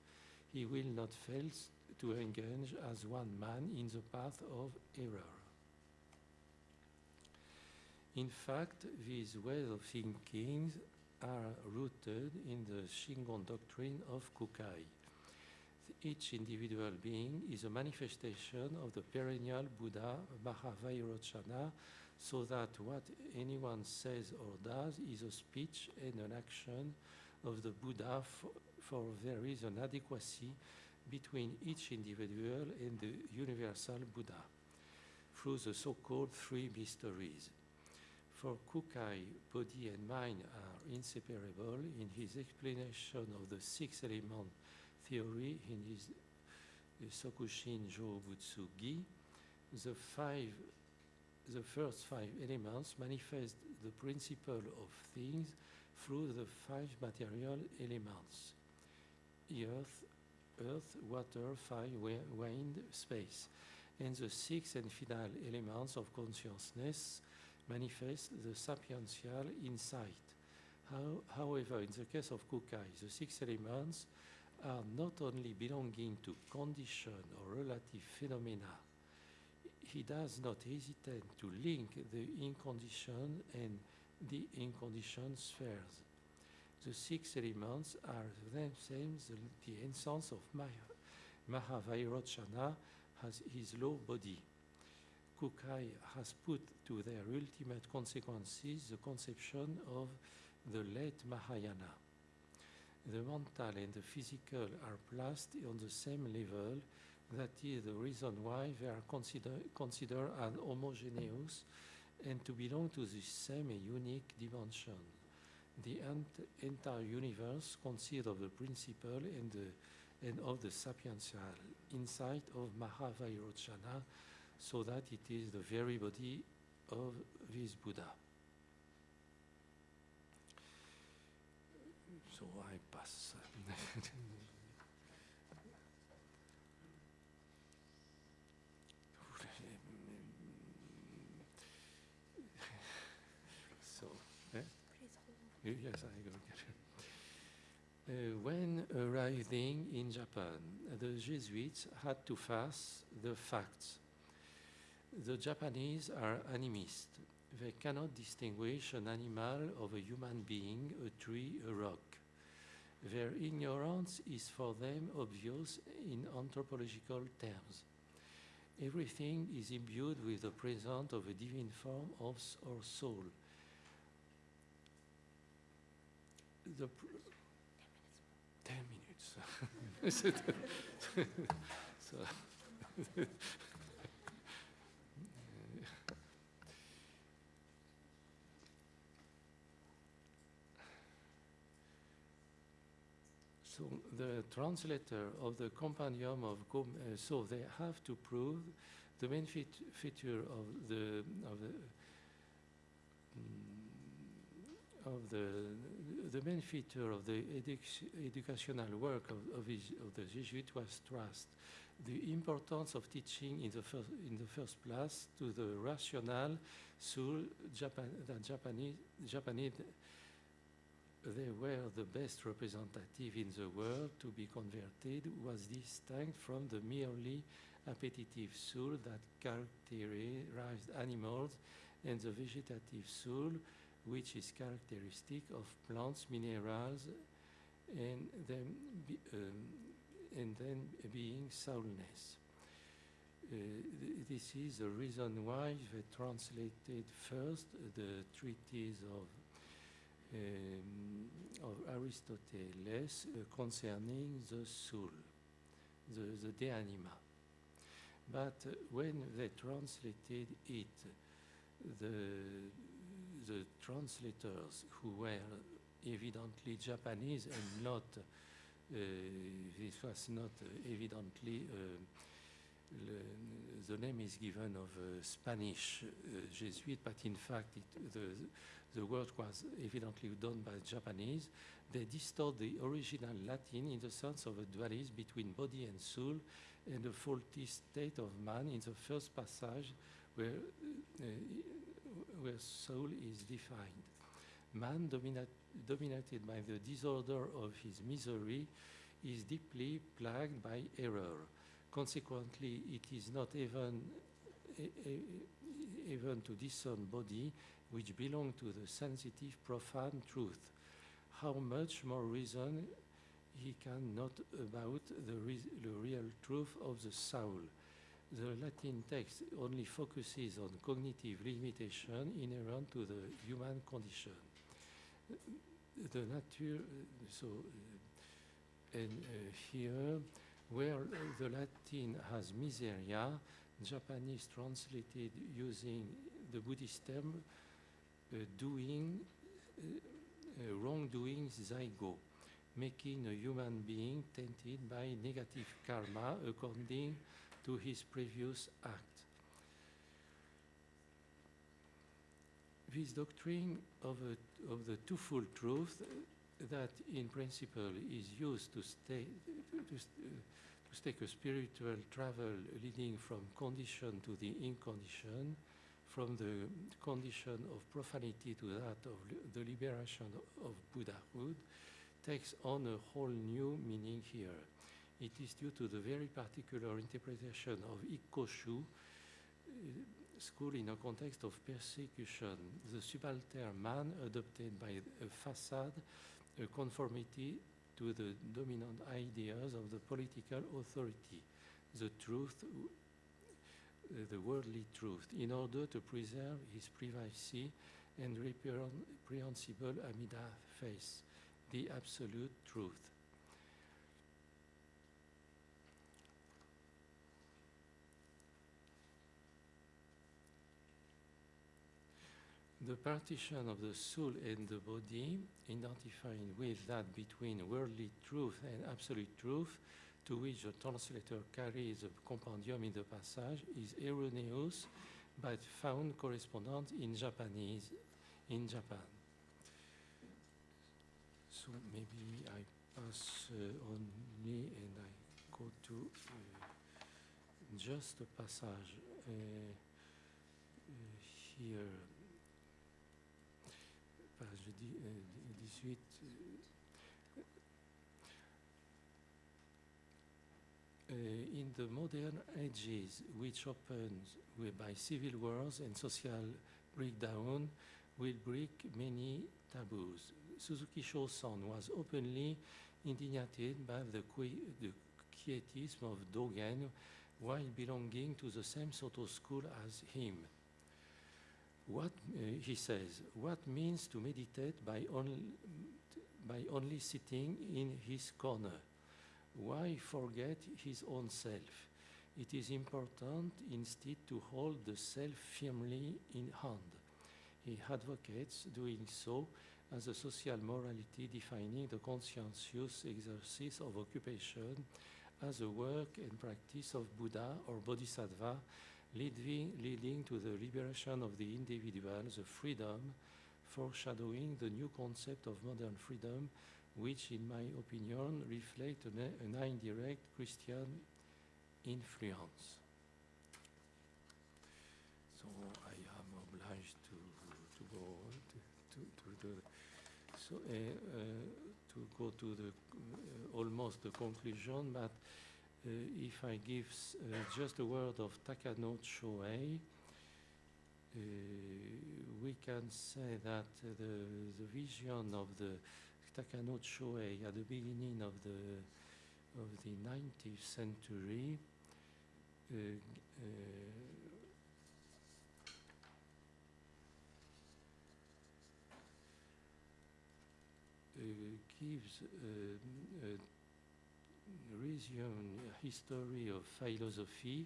he will not fail to engage as one man in the path of error. In fact, these ways of thinking are rooted in the Shingon doctrine of Kukai. Each individual being is a manifestation of the perennial Buddha Mahavairochana, so that what anyone says or does is a speech and an action of the Buddha, for, there is an adequacy between each individual and the universal Buddha through the so-called three mysteries. For Kukai, body and mind are inseparable. In his explanation of the six element theory in his Sokushin Jo Butsu Gi, the five the first five elements manifest the principle of things through the five material elements earth, earth, water, fire, wind, space. And the six and final elements of consciousness manifest the sapiential insight. How, however, in the case of Kukai, the six elements are not only belonging to condition or relative phenomena, he does not hesitate to link the inconditioned and the inconditioned spheres. The six elements are themselves the, the essence of Maya. Mahavairochana has his low body. Kukai has put to their ultimate consequences the conception of the late Mahayana. The mental and the physical are placed on the same level. That is the reason why they are consider, considered as homogeneous and to belong to the same unique dimension. The ent- entire universe consists of the principle and, the, and of the sapiential insight of Mahavairochana, so that it is the very body of this Buddha. So I pass. so, eh? Please hold. Yes, I go get it. Uh, Uh, when arriving in Japan, the Jesuits had to face the facts. The Japanese are animists. They cannot distinguish an animal of a human being, a tree, a rock. Their ignorance is for them obvious in anthropological terms. Everything is imbued with the presence of a divine form of or soul. The pr- ten minutes. so, So the translator of the Compendium of uh, so they have to prove the main feat feature of the of the mm, of the the main feature of the educ- educational work of, of, his, of the Jesuit was trust. The importance of teaching in the first in the first place to the rational soul Japan, that Japanese Japanese they were the best representative in the world to be converted was distinct from the merely appetitive soul that characterized animals and the vegetative soul which is characteristic of plants, minerals, and then, be, um, and then being soulness. Uh, th- this is the reason why they translated first the treatise of um, of Aristoteles uh, concerning the soul, the, the de anima. But uh, when they translated it, the, the translators who were evidently Japanese and not, uh, this was not uh, evidently, uh, the name is given of a Spanish uh, Jesuit, but in fact it, the, the work was evidently done by Japanese. They distort the original Latin in the sense of a dualism between body and soul and the faulty state of man in the first passage where, uh, where soul is defined. Man, dominat, dominated by the disorder of his misery, is deeply plagued by error. Consequently, it is not even, even to discern body which belong to the sensitive, profane truth. How much more reason he can not about the, re- the real truth of the soul. The Latin text only focuses on cognitive limitation inherent to the human condition. the nature, so, uh, and uh, here, where the Latin has miseria, Japanese translated using the Buddhist term uh, doing, uh, uh, wrongdoing zaigo, making a human being tainted by negative karma according to his previous act. This doctrine of, a, of the twofold truth that in principle is used to, stay, to, to take a spiritual travel leading from condition to the incondition, from the condition of profanity to that of the liberation of Buddhahood, takes on a whole new meaning here. It is due to the very particular interpretation of Ikkoshu uh, school in a context of persecution. The subaltern man adopted by a facade, a conformity to the dominant ideas of the political authority, the truth, uh, the worldly truth, in order to preserve his privacy and reprehensible Amida face, the absolute truth. The partition of the soul and the body, identifying with that between worldly truth and absolute truth, to which the translator carries a compendium in the passage, is erroneous but found correspondent in Japanese, in Japan. So maybe I pass uh, on me and I go to uh, just a passage uh, uh, here. Page di- euh, 18. uh, in the modern ages, which opens by civil wars and social breakdown, will break many taboos. Suzuki Shosan was openly indignated by the, the quietism of Dogen while belonging to the same Soto school as him. What uh, he says, what means to meditate by, only by only sitting in his corner? Why forget his own self? It is important instead to hold the self firmly in hand. He advocates doing so as a social morality defining the conscientious exercise of occupation as a work and practice of Buddha or Bodhisattva, leading, leading to the liberation of the individual, the freedom, foreshadowing the new concept of modern freedom, which, in my opinion, reflect an, an indirect Christian influence. So I am obliged to, to go to, to, the so uh, uh, to go to the uh, almost the conclusion, but if I give uh, just a word of Takano Choei, uh, we can say that uh, the, the vision of the Takano Choei at the beginning of the of the 19th century uh, uh, uh, gives uh, a history of philosophy,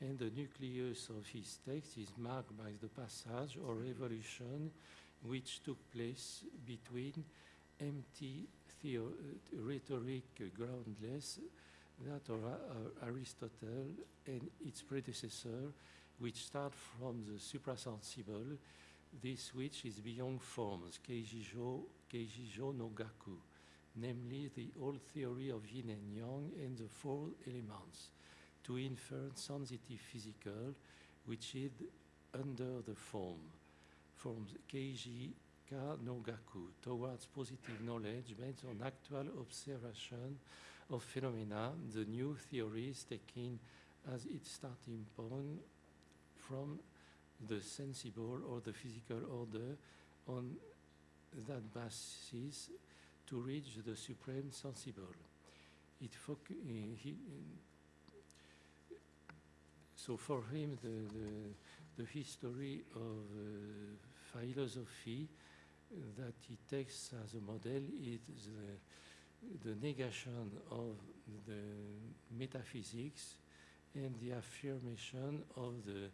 and the nucleus of his text is marked by the passage or revolution which took place between empty theo- uh, rhetoric uh, groundless that of Ar- Aristotle and its predecessor, which start from the suprasensible, this which is beyond forms, Keijijo, Keijijo no Gaku, namely the old theory of yin and yang and the four elements, to infer sensitive physical, which is under the form, forms Keiji Ka no Gaku, towards positive knowledge based on actual observation of phenomena, the new theories taking as its starting point from the sensible or the physical order on that basis to reach the supreme sensible. It uh, he, so for him, the, the, the history of uh, philosophy that he takes as a model is the, the negation of the metaphysics and the affirmation of the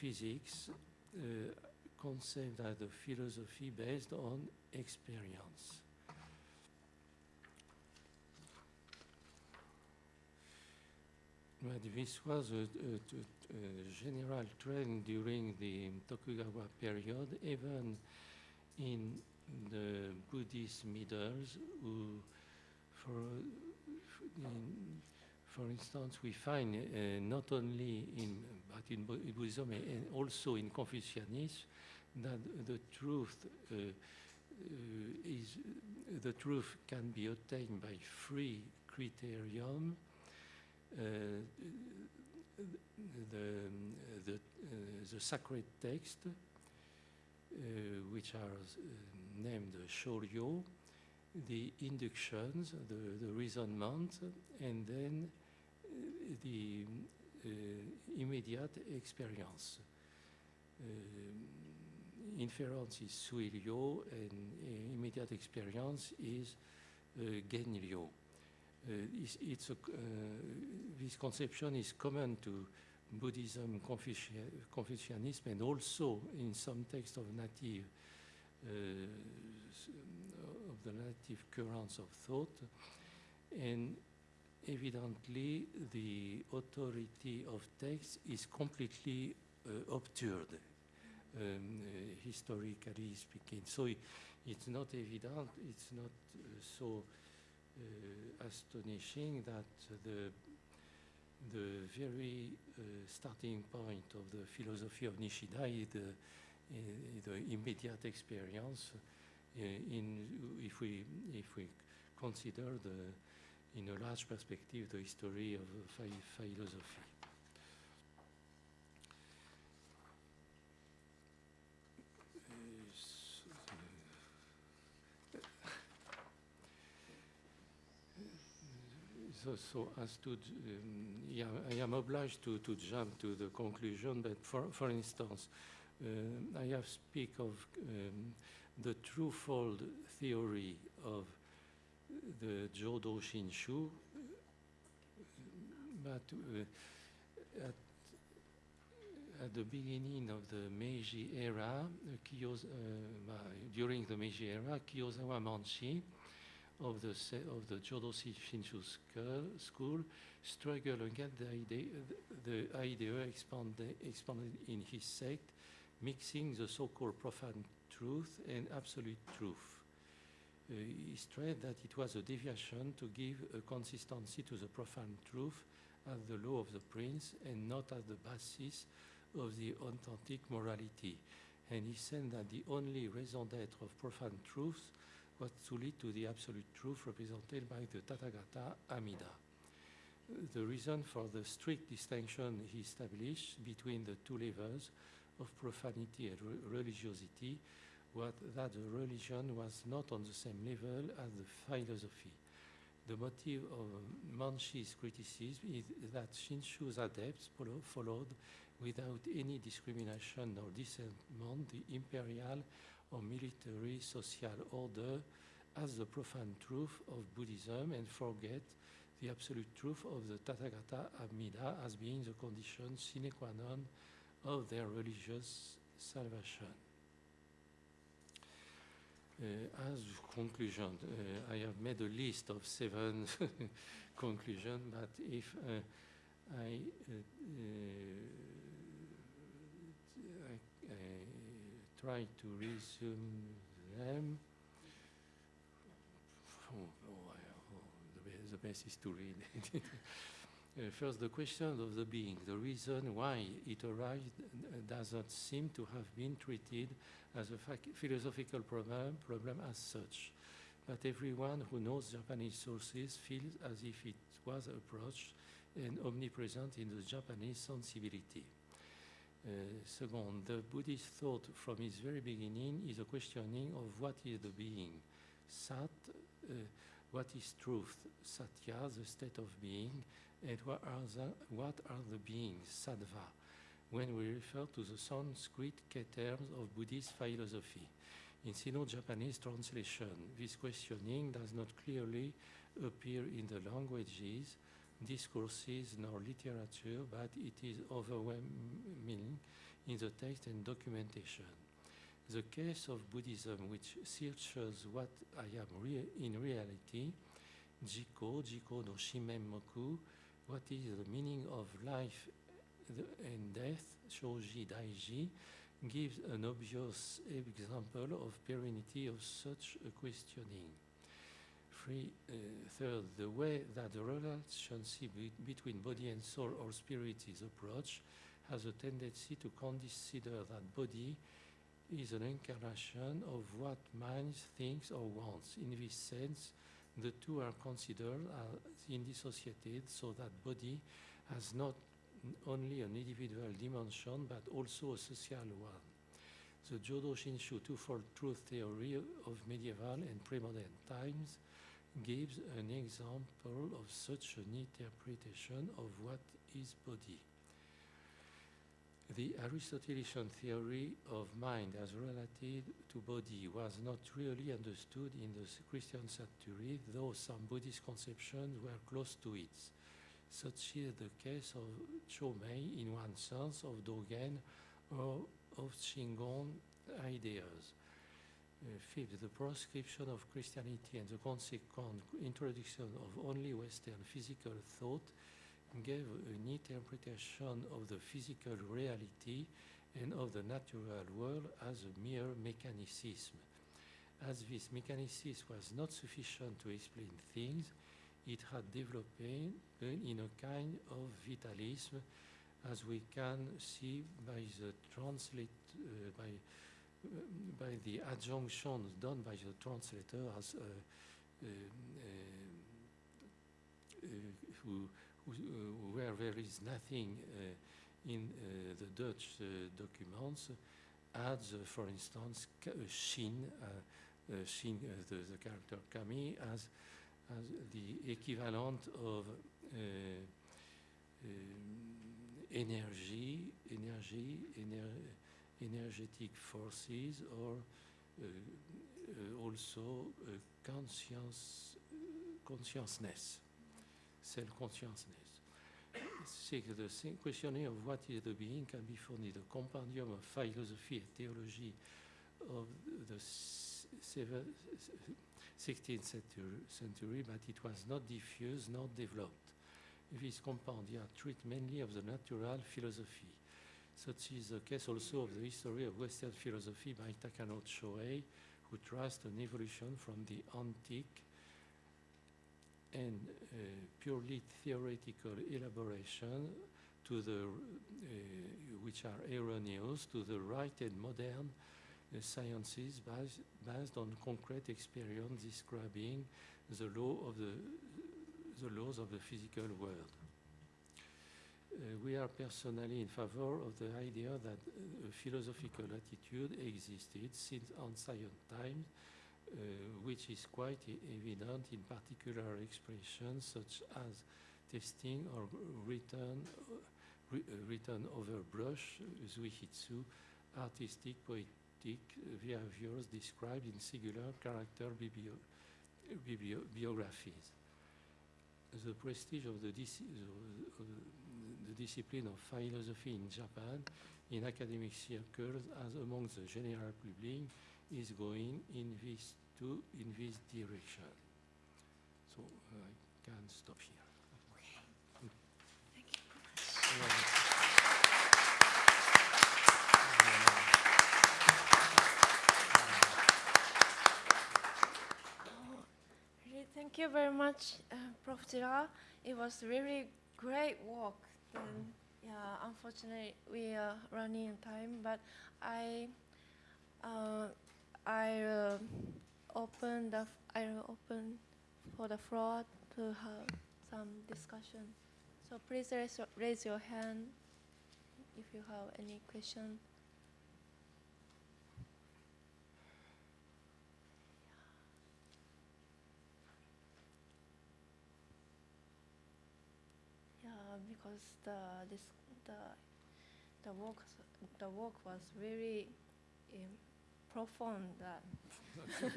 physics uh, conceived as a philosophy based on experience. But this was a, a- a- general trend during the Tokugawa period, even in the Buddhist middles, who, for, in, for instance, we find uh, not only in, but in Buddhism and also in Confucianism, that the truth uh, uh, is, the truth can be obtained by three criterion. The, the, the sacred text, uh, which are uh, named Shoryo, the inductions, the, the reasonment, and then uh, the immediate experience. Inference is suiryo, and immediate experience is uh. Uh, it's, it's a, uh, this conception is common to Buddhism, Confucia- Confucianism, and also in some texts of native uh, of the native currents of thought. And evidently, the authority of text is completely uh, obscured, um, uh, historically speaking. So i- it's not evident, it's not uh, so astonishing that the the very uh, starting point of the philosophy of Nishida is the, uh, the immediate experience. uh, in if we if we consider the in a large perspective the history of uh, philosophy. So, so as to, um, yeah, I am obliged to, to jump to the conclusion, but for, for instance, uh, I have speak of um, the twofold theory of the Jodo Shinshu, but uh, at, at the beginning of the Meiji era, uh, Kiyos, uh, during the Meiji era, Kiyosawa Manshi, of the of the Jodo Shinshu school, school struggle against the idea the idea expanded expanded in his sect, mixing the so-called profane truth and absolute truth. Uh, he stressed that it was a deviation to give a consistency to the profane truth as the law of the prince and not as the basis of the authentic morality. And he said that the only raison d'être of profane truth was to lead to the absolute truth represented by the Tathagata Amida. The reason for the strict distinction he established between the two levels of profanity and re- religiosity was that the religion was not on the same level as the philosophy. The motive of Manshi's criticism is that Shinshu's adepts followed without any discrimination or dissentment the imperial or military social order as the profound truth of Buddhism and forget the absolute truth of the Tathagata Amida as being the condition sine qua non of their religious salvation. Uh, as conclusion, uh, I have made a list of seven conclusions, but if uh, I, uh, uh, I, I try to resume them. Oh, oh, oh, the, best is to read. Uh, first, the question of the being, the reason why it arrived uh, does not seem to have been treated as a philosophical problem, problem as such. But everyone who knows Japanese sources feels as if it was approached and omnipresent in the Japanese sensibility. Uh, second, the Buddhist thought from its very beginning is a questioning of what is the being. Sat, uh, what is truth? Satya, the state of being, and what are the, what are the beings? Sattva, when we refer to the Sanskrit terms of Buddhist philosophy. In Sino-Japanese translation, this questioning does not clearly appear in the languages, discourses, nor literature, but it is overwhelming in the text and documentation. The case of Buddhism, which searches what I am rea in reality, Jiko, Jiko no Shinmenmoku, what is the meaning of life and death, Shoji Daiji, gives an obvious example of perennity of such a questioning. Three, uh, third, the way that the relationship be between body and soul or spirit is approached has a tendency to consider that body is an incarnation of what mind thinks or wants. In this sense, the two are considered as indissociated so that body has not only an individual dimension but also a social one. The Jodo Shinshu twofold truth theory of medieval and pre-modern times gives an example of such an interpretation of what is body. The Aristotelian theory of mind as related to body was not really understood in the Christian century, though some Buddhist conceptions were close to it. Such is the case of Chomei in one sense, of Dogen, or of Shingon ideas. Uh, fifth, the proscription of Christianity and the consequent introduction of only Western physical thought gave an interpretation of the physical reality and of the natural world as a mere mechanicism. As this mechanicism was not sufficient to explain things, it had developed in a kind of vitalism, as we can see by the translate uh, by by the adjunctions done by the translator as uh, uh, uh, uh who uh, where there is nothing uh, in uh, the Dutch documents, adds, for instance, shin, shin the, the, character kami, as, as the equivalent of um, energy, energy, ener energetic forces, or uh, uh, also uh, conscience, consciousness self-consciousness. The questioning of what is the being can be found in the compendium of philosophy and theology of the 16th century, century, but it was not diffused, not developed. This compendia treats mainly of the natural philosophy. Such is the case also of the history of Western philosophy by Takano Choei, who traced an evolution from the antique and uh, purely theoretical elaboration to the, uh, which are erroneous, to the right and modern uh, sciences based, based on concrete experience describing the law of the, the laws of the physical world. Uh, we are personally in favor of the idea that a philosophical attitude existed since ancient times uh, which is quite evident in particular expressions such as testing or written, uh, uh, written over brush, zuihitsu, artistic, poetic behaviors described in singular character biblio biographies. The prestige of the, dis the, discipline of philosophy in Japan in academic circles as among the general public is going in this to in this direction. So uh, I can stop here. Thank you. Very much, uh, Prof. It was really great work. And yeah, unfortunately, we are running of time, but I, uh, I. Uh, open the I open for the floor to have some discussion. So please raise your, raise your hand if you have any question. Yeah, because the this the the work the work was very um, profound. That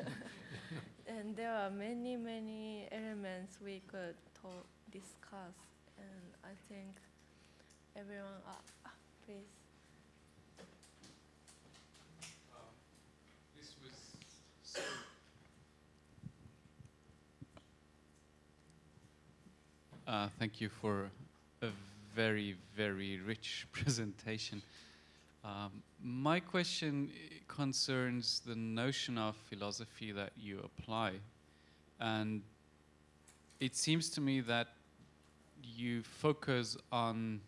and there are many, many elements we could talk, discuss. And I think everyone, uh, uh, please. This was so. Uh, thank you for a very, very rich presentation. Um, my question concerns the notion of philosophy that you apply. And it seems to me that you focus on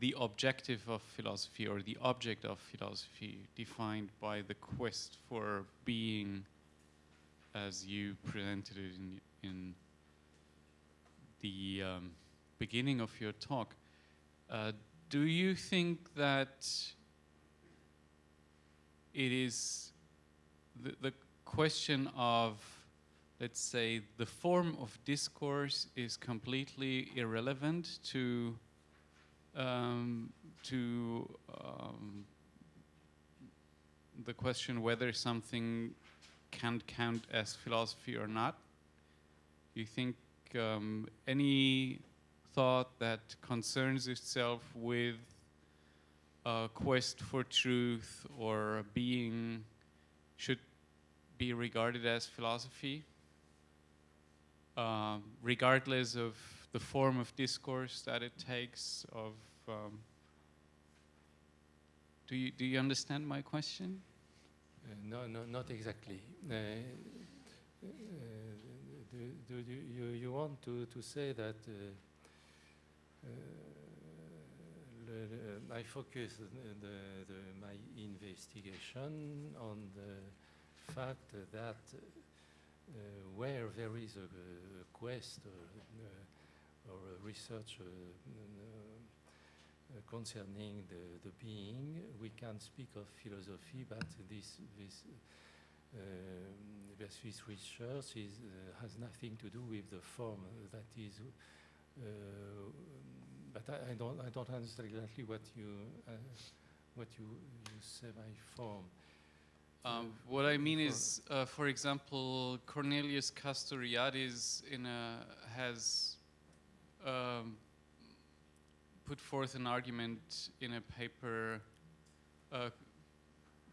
the objective of philosophy or the object of philosophy defined by the quest for being as you presented it in, in the um, beginning of your talk. Uh, do you think that it is the, the question of, let's say, the form of discourse is completely irrelevant to um, to um, the question whether something can count as philosophy or not? Do you think um, any thought that concerns itself with a quest for truth or being should be regarded as philosophy, um, regardless of the form of discourse that it takes? Of um, do you do you understand my question? Uh, No, no, not exactly. Uh, uh, do, do you, you, you want to, to say that uh, uh, le- I focus the, the, my investigation on the fact that uh, where there is a, a quest or, uh, or a research uh, uh, concerning the, the being, we can speak of philosophy, but this, this um, research is, uh, has nothing to do with the form that is. Uh, but I, I don't I don't understand exactly what you uh, what you, you say by form. Um, what I mean is, uh, for example, Cornelius Castoriadis in a, has um, put forth an argument in a paper uh,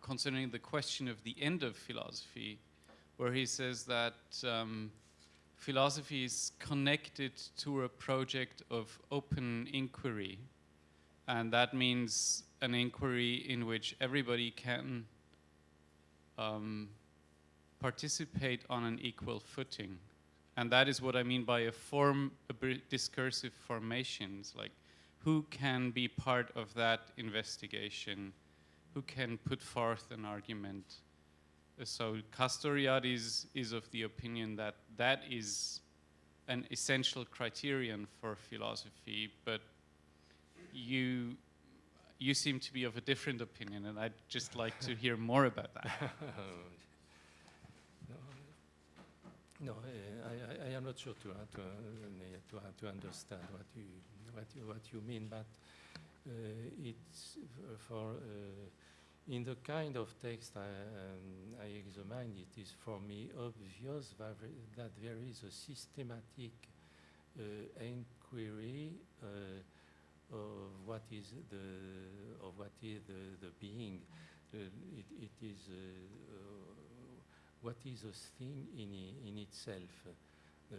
concerning the question of the end of philosophy, where he says that um, philosophy is connected to a project of open inquiry, and that means an inquiry in which everybody can um, participate on an equal footing. And that is what I mean by a form, a discursive formations, like who can be part of that investigation, who can put forth an argument. Uh, So Castoriadis is of the opinion that that is an essential criterion for philosophy, but you you seem to be of a different opinion, and I'd just like to hear more about that. no, no uh, I, I, I am not sure to, uh, to, uh, to, uh, to understand what you, what you, what you mean, but uh, it's for, uh, in the kind of text I, um, I examined, it is for me obvious that, there is a systematic uh, inquiry uh, of what is the, of what is the, the being. Uh, it, it is uh, uh, what is a thing in, in itself. Uh,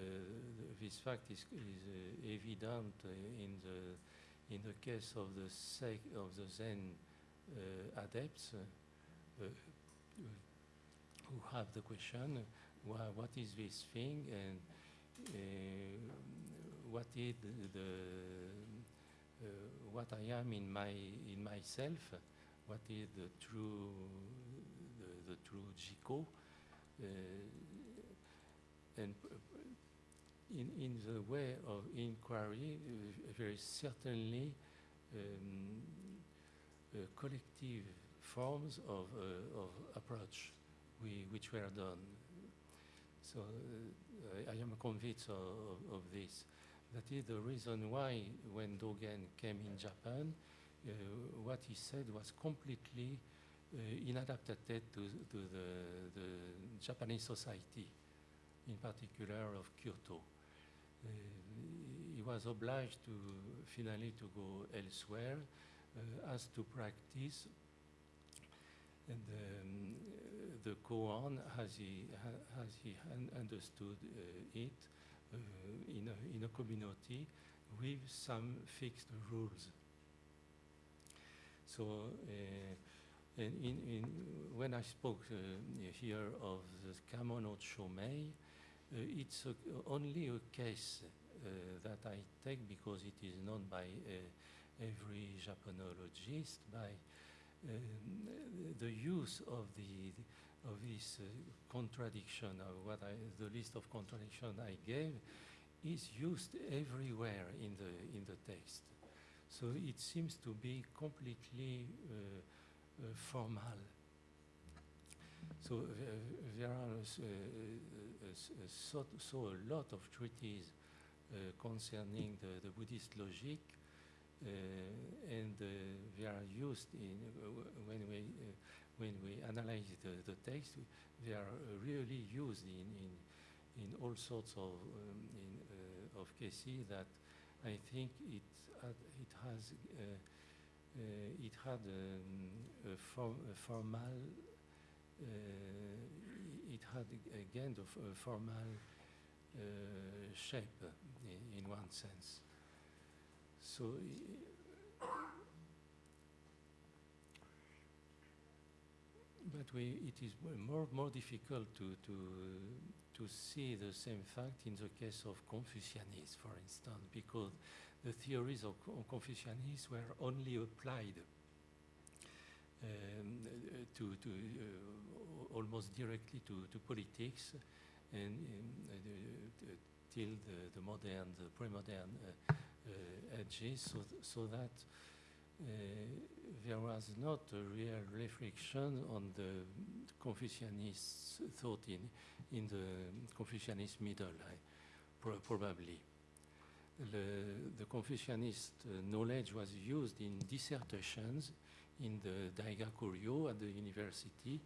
this fact is, is evident in the in the case of the sec of the Zen adepts uh, uh, who have the question, wha what is this thing and uh, what is the, uh, what I am in my in myself, what is the true the, the true Jiko, uh, and in in the way of inquiry, uh, is certainly um, uh, collective forms of uh, of approach we, which were done. So uh, I, I am convinced of, of, of this. That is the reason why when Dogen came in Japan, uh, what he said was completely uh, inadapted to, to the, the Japanese society, in particular of Kyoto. Uh, he was obliged to finally to go elsewhere uh, as to practice and um, the koan as he, as he un- understood uh, it uh, in, a, in a community with some fixed rules. So, uh, in, in, when I spoke uh, here of the Kamo no Chomei, uh, it's a, only a case uh, that I take because it is known by uh, every Japanologist, by um, the use of the of this uh, contradiction of what I, the list of contradiction I gave is used everywhere in the in the text. So it seems to be completely uh, uh, formal. So uh, there are uh, uh, uh, uh, so, so a lot of treatises uh, concerning the, the Buddhist logic, uh, and uh, they are used in uh, when we uh, when we analyze the, the text. They are uh, really used in, in in all sorts of um, in, uh, of cases that I think it it has uh, uh, it had um, a, form, a formal uh, it had a- again the formal uh, shape in, in one sense. So but we, it is more more difficult to to to see the same fact in the case of Confucianism, for instance, because the theories of Co- Confucianism were only applied um, uh, to, to uh, almost directly to, to politics and uh, the- the- till the, the modern, the pre-modern uh, uh, ages, so, th- so that uh, there was not a real reflection on the Confucianist thought in, in the Confucianist middle, pro- probably. The, the Confucianist uh, knowledge was used in dissertations in the Daigakuryo at the university,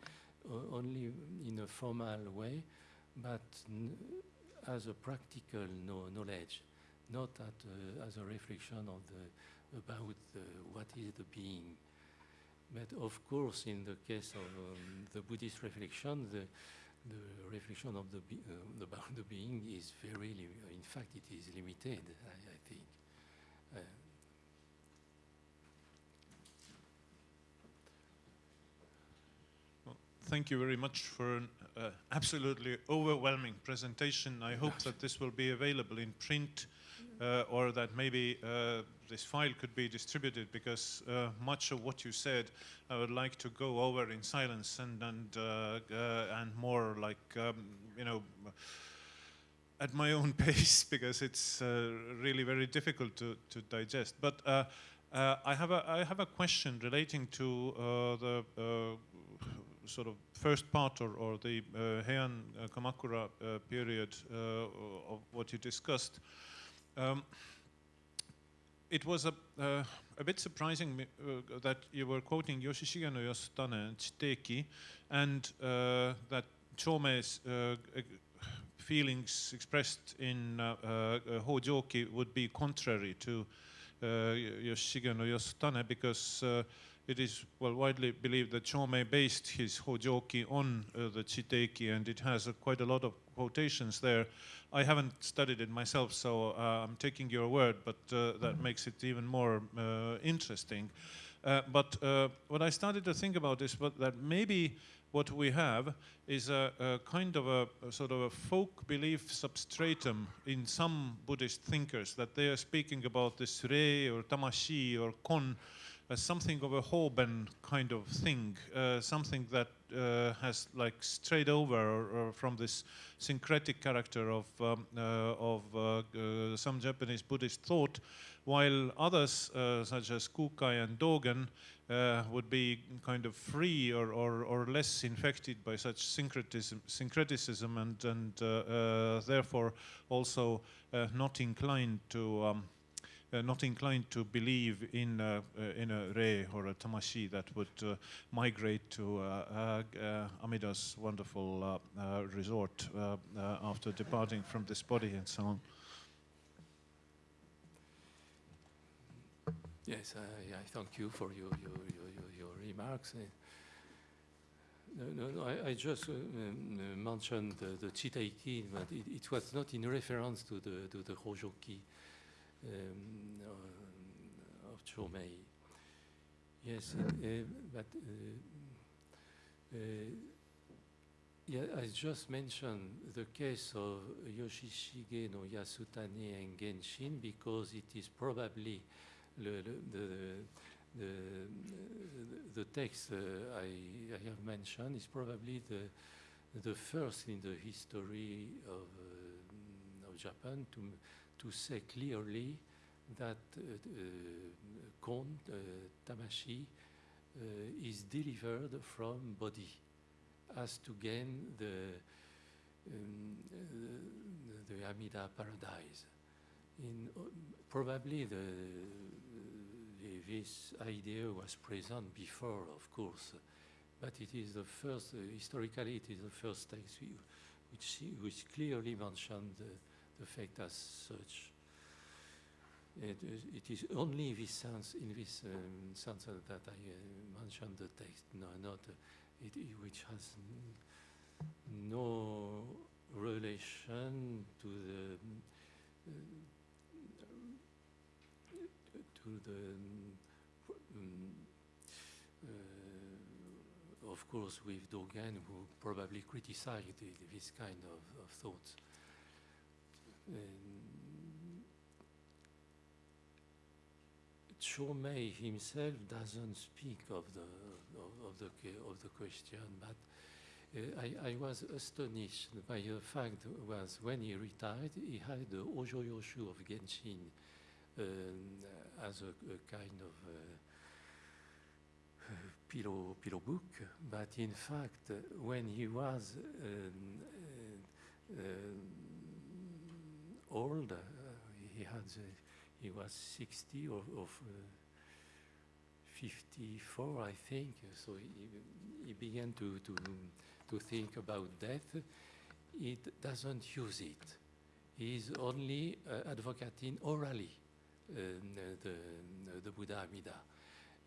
o- only in a formal way, but as a practical no knowledge, not at, uh, as a reflection of the, about uh, what is the being. But of course, in the case of um, the Buddhist reflection, the, the reflection of the uh, about the being is very, in fact, it is limited, I, I think. Uh, Thank you very much for an uh, absolutely overwhelming presentation. I hope that this will be available in print uh, or that maybe uh, this file could be distributed because uh, much of what you said I would like to go over in silence and, and, uh, uh, and more like, um, you know, at my own pace because it's uh, really very difficult to, to digest. But I, have a, I have a question relating to the sort of first part or, or the Heian Kamakura period of what you discussed. Um, it was a, uh, a bit surprising uh, that you were quoting Yoshishige no Yasutane and Chiteiki and uh, that Chomei's uh, feelings expressed in uh, uh, Hojoki would be contrary to uh, Yoshige no Yasutane because uh, it is well widely believed that Chomei based his Hojoki on uh, the Chiteiki and it has uh, quite a lot of quotations there. I haven't studied it myself, so uh, I'm taking your word, but uh, that makes it even more uh, interesting. Uh, but uh, what I started to think about is what, that maybe what we have is a, a kind of a, a sort of a folk belief substratum in some Buddhist thinkers that they are speaking about this re or tamashi or kon as something of a Hoben kind of thing, uh, something that uh, has like strayed over or, or from this syncretic character of, um, uh, of uh, uh, some Japanese Buddhist thought, while others, uh, such as Kukai and Dogen, would be kind of free or, or, or less infected by such syncretism, syncretism and, and therefore also not inclined to um, uh, not inclined to believe in uh, in a re or a tamashi that would uh, migrate to uh, uh, Amida's wonderful resort after departing from this body and so on. Yes, I, I thank you for your, your, your, your, remarks. No, no, no, I, I just uh, um, mentioned the, the Chiteiki, but it, it was not in reference to the, to the Hojoki um, uh, of Chomei. Yes, uh, but uh, uh, yeah, I just mentioned the case of Yoshishige no Yasutane and Genshin because it is probably the, the, the, the, text uh, I, I have mentioned is probably the, the first in the history of, uh, of Japan to, to say clearly that uh, uh, kon, uh, tamashi, uh, is delivered from body as to gain the, um, uh, the, the Amida paradise. In, uh, probably the, the, this idea was present before, of course, but it is the first, uh, historically, it is the first text which, which clearly mentioned the, the fact as such. It is, it is only in this sense, in this um, sense that I uh, mentioned the text, no, not uh, it, which has no relation to the uh, to the uh, of course with Dogen who probably criticized this kind of, of thoughts. Chomei himself doesn't speak of the of, of the of the question, but uh, I, I was astonished by the fact was when he retired, he had the Ojoyoshu of Genshin um, as a, a kind of uh, pillow pillow book, but in fact, uh, when he was um, uh, um, old, uh, he had uh, he was 60 or of uh, 54, I think. So he, he began to, to, to think about death. He doesn't use it. He is only uh, advocating orally the, the Buddha Amida.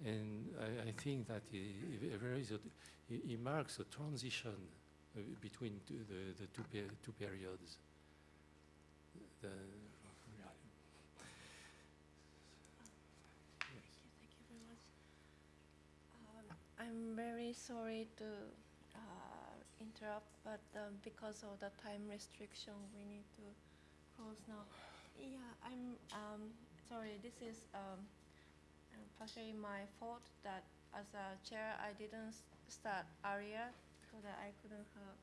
And I, I think that he, he- there is a, he, marks a transition between the, the two, two periods. The. Um, I'm very sorry to uh, interrupt, but um, because of the time restriction, we need to close now. Yeah, I'm um, sorry. This is um, partially my fault that as a chair I didn't start earlier so that I couldn't have,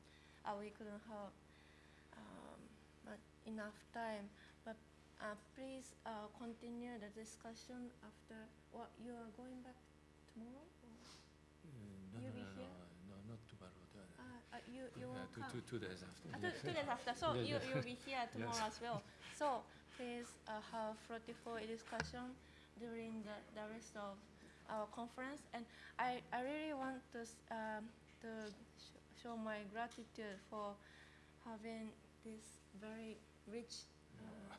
uh, we couldn't have enough time. But uh, please uh, continue the discussion after. What you are going back tomorrow? Or? Uh, no, You'll no, no, here? no, no, not tomorrow. Uh, uh, you you uh, will two, come. two, two days after. Yes. two, two days after. So Yeah, you you'll be here tomorrow Yes. as well. So please uh, have fruitful discussion during the, the rest of our conference. And I, I really want to um, to sh- show my gratitude for having this very rich uh,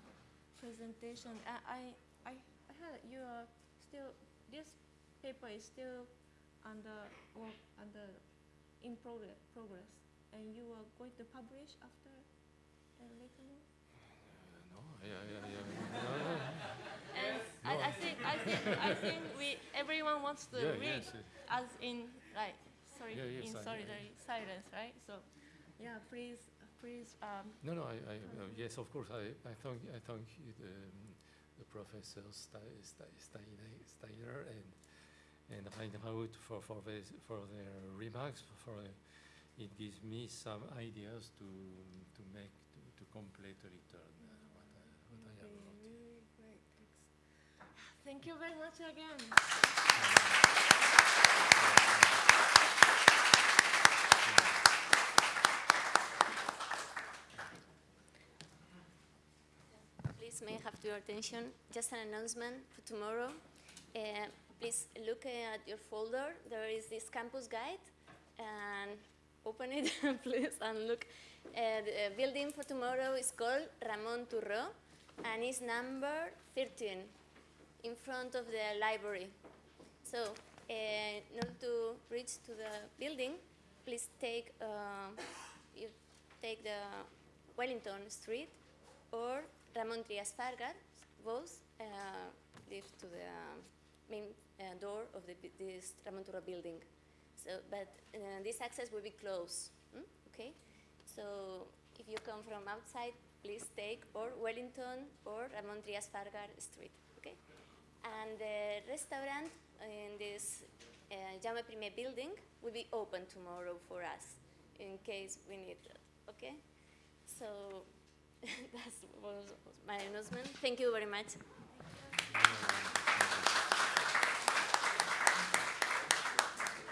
presentation. I, I I heard you are still this paper is still under work under in progress progress and you are going to publish after uh, later on? No, I, I, I, I, no, no. And I, I think I think I think we everyone wants to Yeah, read yes, uh, as in like sorry Yeah, yes, in solitary silence, right? So yeah, please please um, No, no, I, I, uh, yes, of course, I, I thank, I thank you, the, um, the professor Ste- Ste- Steiner, and, and Reinhardt for, for this, for their remarks, for, it gives me some ideas to, to make, to, to complete a little uh, what I, what I have wrote. really great. Thank you very much again. Please may I have your attention? Just an announcement for tomorrow. Uh, please look uh, at your folder. There is this campus guide, and open it, please, and look. Uh, the building for tomorrow is called Ramon Turró, and it's number 13, in front of the library. So, uh, order to reach to the building, please take uh, you take the Wellington Street or Ramon Trias Fargas, both uh, lead to the main uh, door of the, this Ramon Turro building. So, but uh, this access will be closed. mm, Okay, so if you come from outside, please take or Wellington or Ramon Trias Fargas Street. Okay, and the restaurant in this uh, Jaume Primer building will be open tomorrow for us in case we need that. Okay, so that was my announcement. Thank you very much.